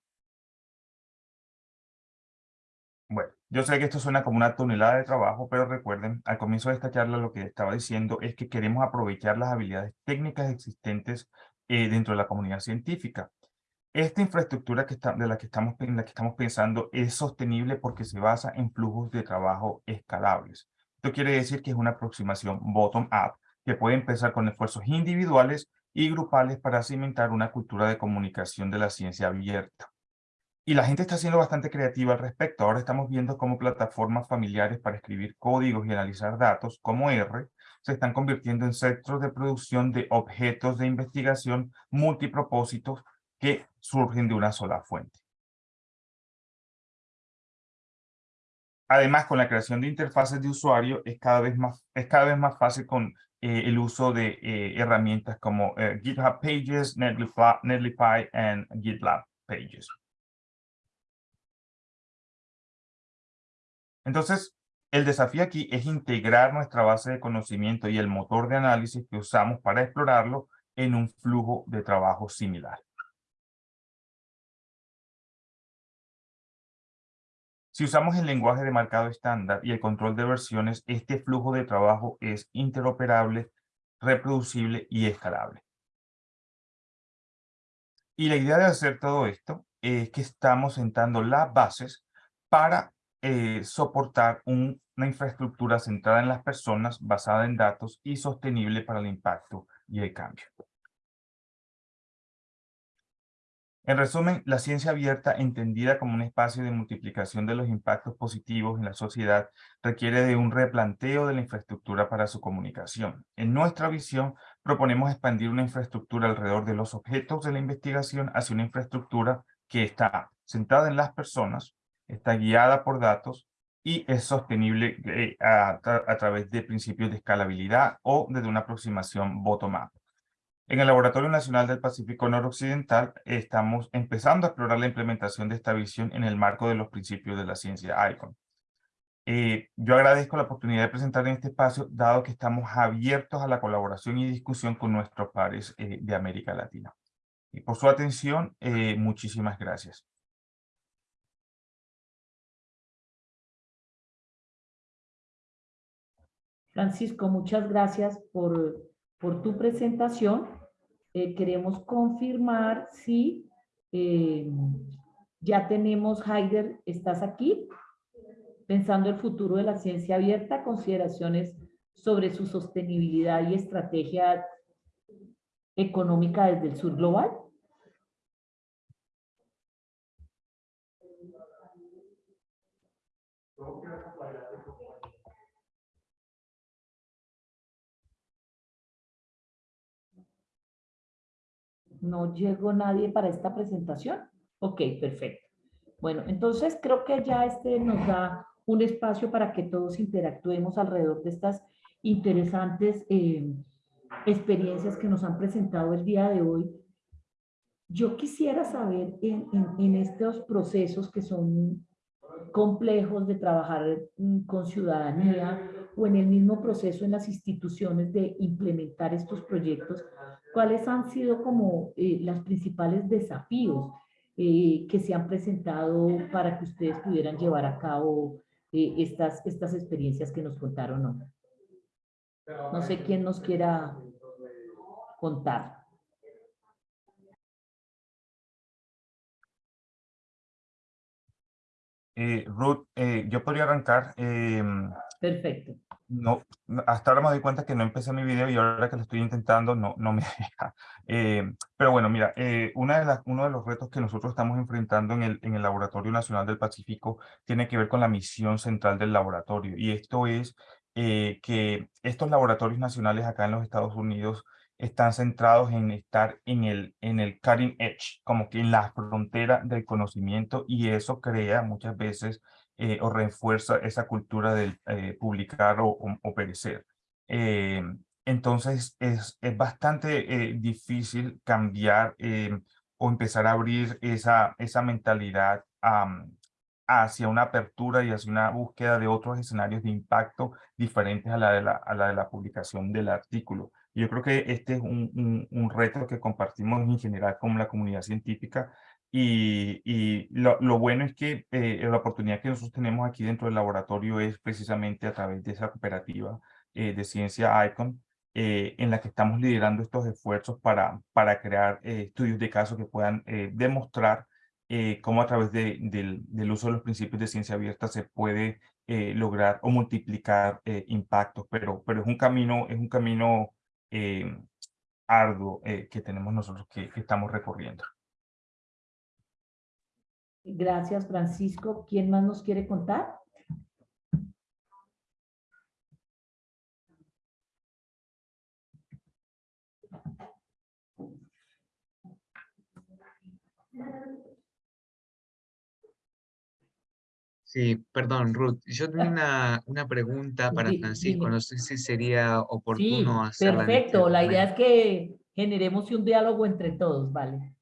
H: Yo sé que esto suena como una tonelada de trabajo, pero recuerden, al comienzo de esta charla lo que estaba diciendo es que queremos aprovechar las habilidades técnicas existentes eh, dentro de la comunidad científica. Esta infraestructura que de la que, estamos, la que estamos pensando es sostenible porque se basa en flujos de trabajo escalables. Esto quiere decir que es una aproximación bottom-up que puede empezar con esfuerzos individuales y grupales para cimentar una cultura de comunicación de la ciencia abierta. Y la gente está siendo bastante creativa al respecto. Ahora estamos viendo cómo plataformas familiares para escribir códigos y analizar datos, como R, se están convirtiendo en centros de producción de objetos de investigación multipropósitos que surgen de una sola fuente. Además, con la creación de interfaces de usuario es cada vez más, es cada vez más fácil con eh, el uso de eh, herramientas como eh, GitHub Pages, Netlify, Netlify y GitLab Pages. Entonces, el desafío aquí es integrar nuestra base de conocimiento y el motor de análisis que usamos para explorarlo en un flujo de trabajo similar. Si usamos el lenguaje de marcado estándar y el control de versiones, este flujo de trabajo es interoperable, reproducible y escalable. Y la idea de hacer todo esto es que estamos sentando las bases para eh, soportar una infraestructura centrada en las personas, basada en datos y sostenible para el impacto y el cambio. En resumen, la ciencia abierta, entendida como un espacio de multiplicación de los impactos positivos en la sociedad, requiere de un replanteo de la infraestructura para su comunicación. En nuestra visión, proponemos expandir una infraestructura alrededor de los objetos de la investigación hacia una infraestructura que está centrada en las personas, está guiada por datos y es sostenible eh, a, través de principios de escalabilidad o desde una aproximación bottom-up. En el Laboratorio Nacional del Pacífico Noroccidental estamos empezando a explorar la implementación de esta visión en el marco de los principios de la ciencia ICON. Eh, yo agradezco la oportunidad de presentar en este espacio, dado que estamos abiertos a la colaboración y discusión con nuestros pares eh, de América Latina. Y por su atención, muchísimas gracias.
A: Francisco, muchas gracias por, tu presentación. Eh, queremos confirmar si eh, ya tenemos, Haider, ¿estás aquí? Pensando el futuro de la ciencia abierta, consideraciones sobre su sostenibilidad y estrategia económica desde el sur global. ¿No llegó nadie para esta presentación? Ok, perfecto. Bueno, entonces creo que ya este nos da un espacio para que todos interactuemos alrededor de estas interesantes eh, experiencias que nos han presentado el día de hoy. Yo quisiera saber en, en estos procesos que son complejos de trabajar con ciudadanía o en el mismo proceso en las instituciones de implementar estos proyectos, ¿cuáles han sido como eh, los principales desafíos eh, que se han presentado para que ustedes pudieran llevar a cabo eh, estas, estas experiencias que nos contaron? No, sé quién nos quiera contar.
H: Ruth, yo podría arrancar. Em,
A: Perfecto
H: no, hasta ahora me doy cuenta que no empecé mi video y ahora que lo estoy intentando no, no me deja. Eh, pero bueno, mira, eh, una de las, uno de los retos que nosotros estamos enfrentando en el, en el Laboratorio Nacional del Pacífico tiene que ver con la misión central del laboratorio. Y esto es eh, que estos laboratorios nacionales acá en los Estados Unidos están centrados en estar en el, en el cutting edge, como que en la frontera del conocimiento y eso crea muchas veces eh, o refuerza esa cultura del eh, publicar o, perecer. Eh, entonces es, es bastante difícil cambiar o empezar a abrir esa, esa mentalidad hacia una apertura y hacia una búsqueda de otros escenarios de impacto diferentes a la de la, a la, de la publicación del artículo. Yo creo que este es un, un, reto que compartimos en general con la comunidad científica y, lo, bueno es que eh, la oportunidad que nosotros tenemos aquí dentro del laboratorio es precisamente a través de esa cooperativa eh, de ciencia ICON, eh, en la que estamos liderando estos esfuerzos para, crear estudios de caso que puedan demostrar cómo a través de, del, uso de los principios de ciencia abierta se puede lograr o multiplicar impactos, pero, es un camino, es un camino arduo que tenemos nosotros que estamos recorriendo.
A: Gracias, Francisco. ¿Quién más nos quiere contar?
E: Sí, perdón, Ruth. Yo tenía una, una pregunta para Francisco. No sé si sería oportuno
A: sí,
E: hacerla.
A: Este perfecto. La idea es que generemos un diálogo entre todos, ¿vale?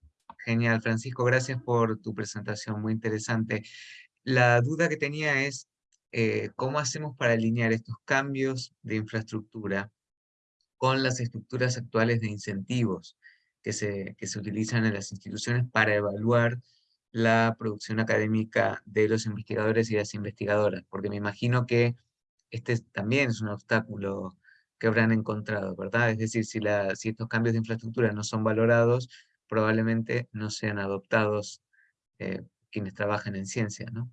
E: Genial, Francisco. Gracias por tu presentación. Muy interesante. La duda que tenía es eh, cómo hacemos para alinear estos cambios de infraestructura con las estructuras actuales de incentivos que se, que se utilizan en las instituciones para evaluar la producción académica de los investigadores y las investigadoras, porque me imagino que este también es un obstáculo que habrán encontrado, ¿verdad? Es decir, si, la, si estos cambios de infraestructura no son valorados, probablemente no sean adoptados eh, quienes trabajan en ciencia, ¿no?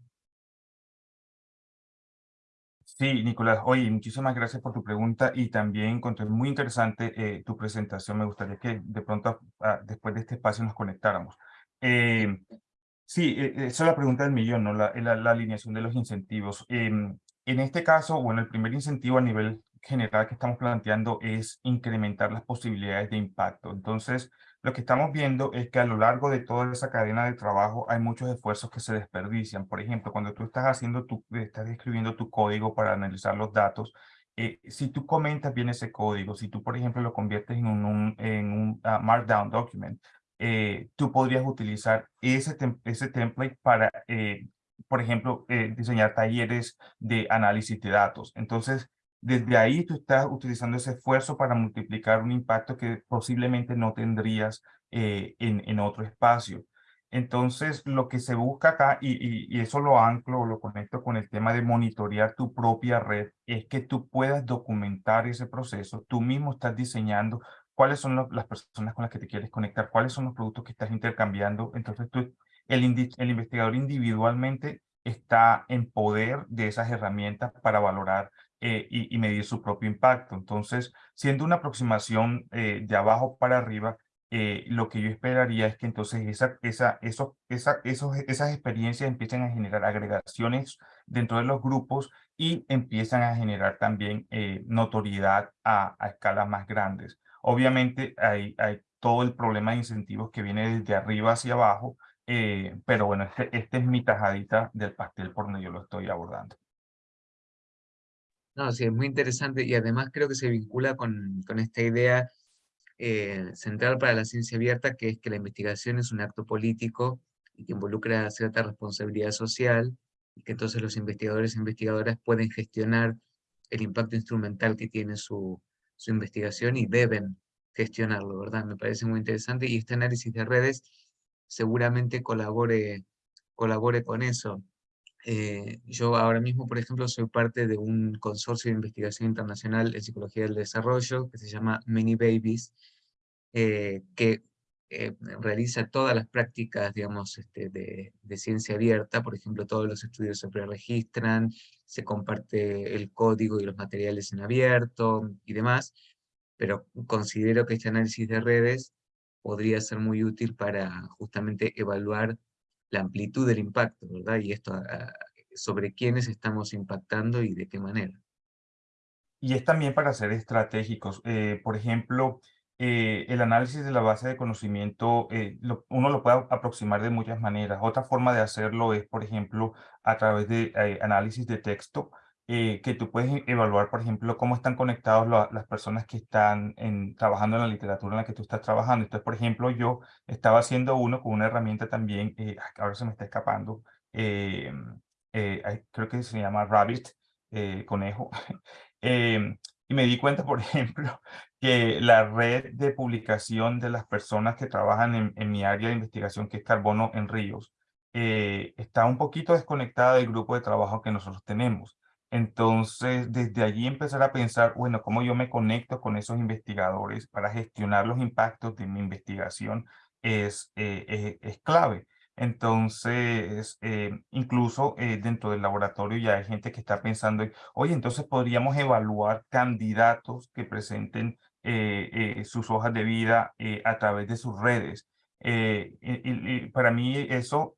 H: Sí, Nicolás. Oye, muchísimas gracias por tu pregunta y también encontré muy interesante eh, tu presentación. Me gustaría que de pronto, ah, después de este espacio, nos conectáramos. Eh, sí, eh, esa es la pregunta del millón, ¿no? La, la, alineación de los incentivos. Em, en este caso, bueno, el primer incentivo a nivel general que estamos planteando es incrementar las posibilidades de impacto. Entonces, lo que estamos viendo es que a lo largo de toda esa cadena de trabajo hay muchos esfuerzos que se desperdician. Por ejemplo, cuando tú estás haciendo tu, estás escribiendo tu código para analizar los datos, eh, si tú comentas bien ese código, si tú, por ejemplo, lo conviertes en un, en un ah, Markdown document, eh, tú podrías utilizar ese, ese template para, eh, por ejemplo, diseñar talleres de análisis de datos. Entonces, desde ahí tú estás utilizando ese esfuerzo para multiplicar un impacto que posiblemente no tendrías eh, en, en otro espacio. Entonces, lo que se busca acá, y, y, eso lo anclo, lo conecto con el tema de monitorear tu propia red, es que tú puedas documentar ese proceso. Tú mismo estás diseñando cuáles son las personas con las que te quieres conectar, cuáles son los productos que estás intercambiando. Entonces, tú, el, el investigador individualmente está en poder de esas herramientas para valorar eh, y, medir su propio impacto. Entonces, siendo una aproximación eh, de abajo para arriba, eh, lo que yo esperaría es que entonces esa, esa, eso, esa, esos, esas experiencias empiecen a generar agregaciones dentro de los grupos y empiezan a generar también notoriedad a, escalas más grandes. Obviamente hay, hay todo el problema de incentivos que viene desde arriba hacia abajo, pero bueno, este, este es mi tajadita del pastel por donde yo lo estoy abordando.
E: No, sí, es muy interesante y además creo que se vincula con, con esta idea eh, central para la ciencia abierta, que es que la investigación es un acto político y que involucra cierta responsabilidad social, y que entonces los investigadores e investigadoras pueden gestionar el impacto instrumental que tiene su, su investigación y deben gestionarlo, ¿verdad? Me parece muy interesante y este análisis de redes seguramente colabore, colabore con eso. Eh, yo ahora mismo, por ejemplo, soy parte de un consorcio de investigación internacional en psicología del desarrollo que se llama Many Babies, eh, que eh, realiza todas las prácticas, digamos, este, de, de, ciencia abierta, por ejemplo, todos los estudios se preregistran, se comparte el código y los materiales en abierto y demás, pero considero que este análisis de redes podría ser muy útil para justamente evaluar la amplitud del impacto, ¿verdad? Y esto sobre quiénes estamos impactando y de qué manera.
H: Y es también para ser estratégicos. Eh, por ejemplo, eh, el análisis de la base de conocimiento, eh, uno lo puede aproximar de muchas maneras. Otra forma de hacerlo es, por ejemplo, a través de análisis de texto. Eh, que tú puedes evaluar, por ejemplo, cómo están conectados la- las personas que están trabajando en la literatura en la que tú estás trabajando. Entonces, por ejemplo, yo estaba haciendo uno con una herramienta también, eh, ay, ahora se me está escapando, eh, creo que se llama Rabbit, conejo, Em, y me di cuenta, por ejemplo, que la red de publicación de las personas que trabajan en, en mi área de investigación, que es Carbono en Ríos, está un poquito desconectada del grupo de trabajo que nosotros tenemos. Entonces, desde allí empezar a pensar, bueno, cómo yo me conecto con esos investigadores para gestionar los impactos de mi investigación es, eh, es, es clave. Entonces, eh, incluso eh, dentro del laboratorio ya hay gente que está pensando, oye, entonces podríamos evaluar candidatos que presenten eh, eh, sus hojas de vida eh, a través de sus redes. Eh, para mí eso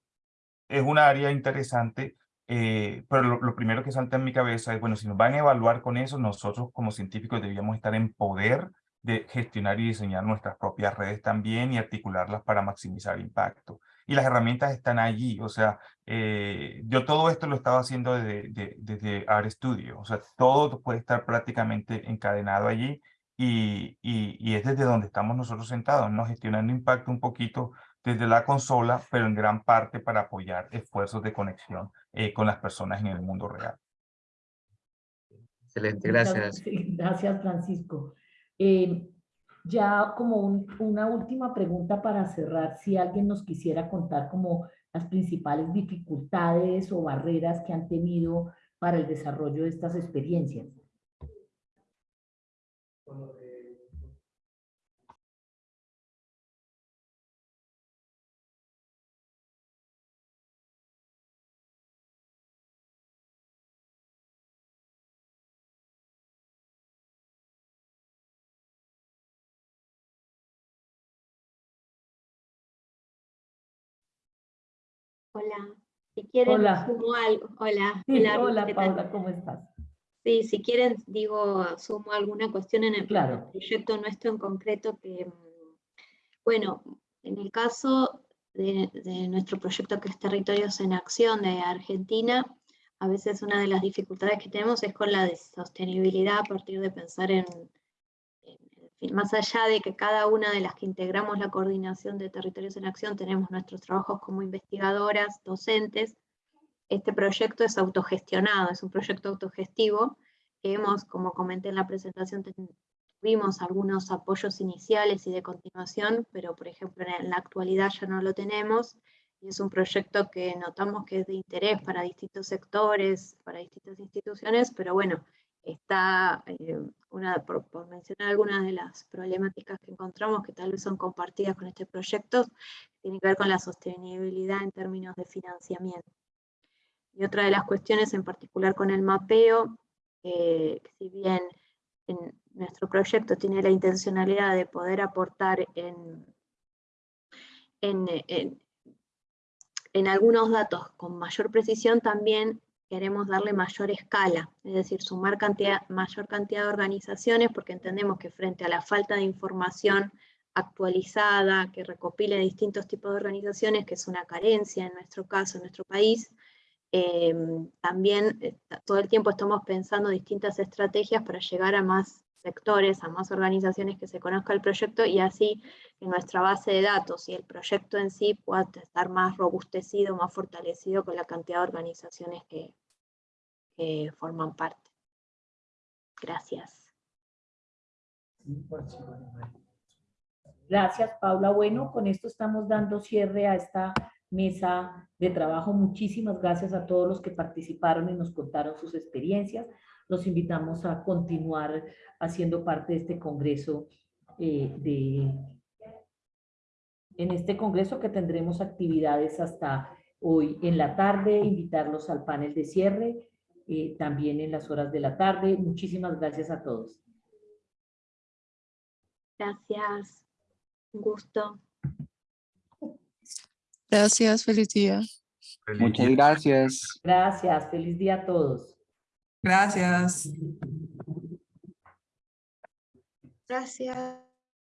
H: es una área interesante, eh, pero lo, lo primero que salta en mi cabeza es, bueno, si nos van a evaluar con eso, nosotros como científicos debíamos estar en poder de gestionar y diseñar nuestras propias redes también y articularlas para maximizar impacto. Y las herramientas están allí, o sea, eh, yo todo esto lo estaba haciendo desde, de- desde RStudio, o sea, todo puede estar prácticamente encadenado allí y, y, y es desde donde estamos nosotros sentados, ¿no? Gestionando impacto un poquito desde la consola, pero en gran parte para apoyar esfuerzos de conexión eh, con las personas en el mundo real.
E: Excelente, gracias.
A: Gracias, Francisco. Eh, ya como un- una última pregunta para cerrar, si alguien nos quisiera contar como las principales dificultades o barreras que han tenido para el desarrollo de estas experiencias.
C: Hola, si quieren,
A: Hola.
C: sumo algo. Hola,
A: Sí,
C: hola.
A: Paula, ¿cómo estás?
C: Sí, si quieren, digo, sumo alguna cuestión en el
A: Claro.
C: proyecto nuestro en concreto que, mm, bueno, en el caso de, de nuestro proyecto que es Territorios en Acción de Argentina, a veces una de las dificultades que tenemos es con la de sostenibilidad a partir de pensar en, más allá de que cada una de las que integramos la coordinación de Territorios en Acción tenemos nuestros trabajos como investigadoras, docentes, este proyecto es autogestionado, es un proyecto autogestivo. Hemos, como comenté en la presentación, tuvimos algunos apoyos iniciales y de continuación, pero por ejemplo en la actualidad ya no lo tenemos, y es un proyecto que notamos que es de interés para distintos sectores, para distintas instituciones, pero bueno, está, eh, una, por, mencionar algunas de las problemáticas que encontramos que tal vez son compartidas con este proyecto, tiene que ver con la sostenibilidad en términos de financiamiento. Y otra de las cuestiones en particular con el mapeo, eh, si bien en nuestro proyecto tiene la intencionalidad de poder aportar en, en, en- en algunos datos con mayor precisión, también queremos darle mayor escala, es decir, sumar mayor cantidad de organizaciones, porque entendemos que frente a la falta de información actualizada, que recopile distintos tipos de organizaciones, que es una carencia en nuestro caso, en nuestro país, eh, también eh, todo el tiempo estamos pensando distintas estrategias para llegar a más sectores, a más organizaciones que se conozca el proyecto y así que nuestra base de datos y el proyecto en sí pueda estar más robustecido, más fortalecido con la cantidad de organizaciones que, que forman parte. Gracias.
A: Gracias, Paula. Bueno, con esto estamos dando cierre a esta mesa de trabajo. Muchísimas gracias a todos los que participaron y nos contaron sus experiencias. Los invitamos a continuar haciendo parte de este congreso eh, de... En este congreso que tendremos actividades hasta hoy en la tarde, invitarlos al panel de cierre, eh, también en las horas de la tarde. Muchísimas gracias a todos.
C: Gracias. Un gusto.
F: Gracias, feliz día.
H: Feliz
B: Muchas
H: día.
B: gracias.
A: Gracias. Feliz día a todos.
I: Gracias.
D: Gracias.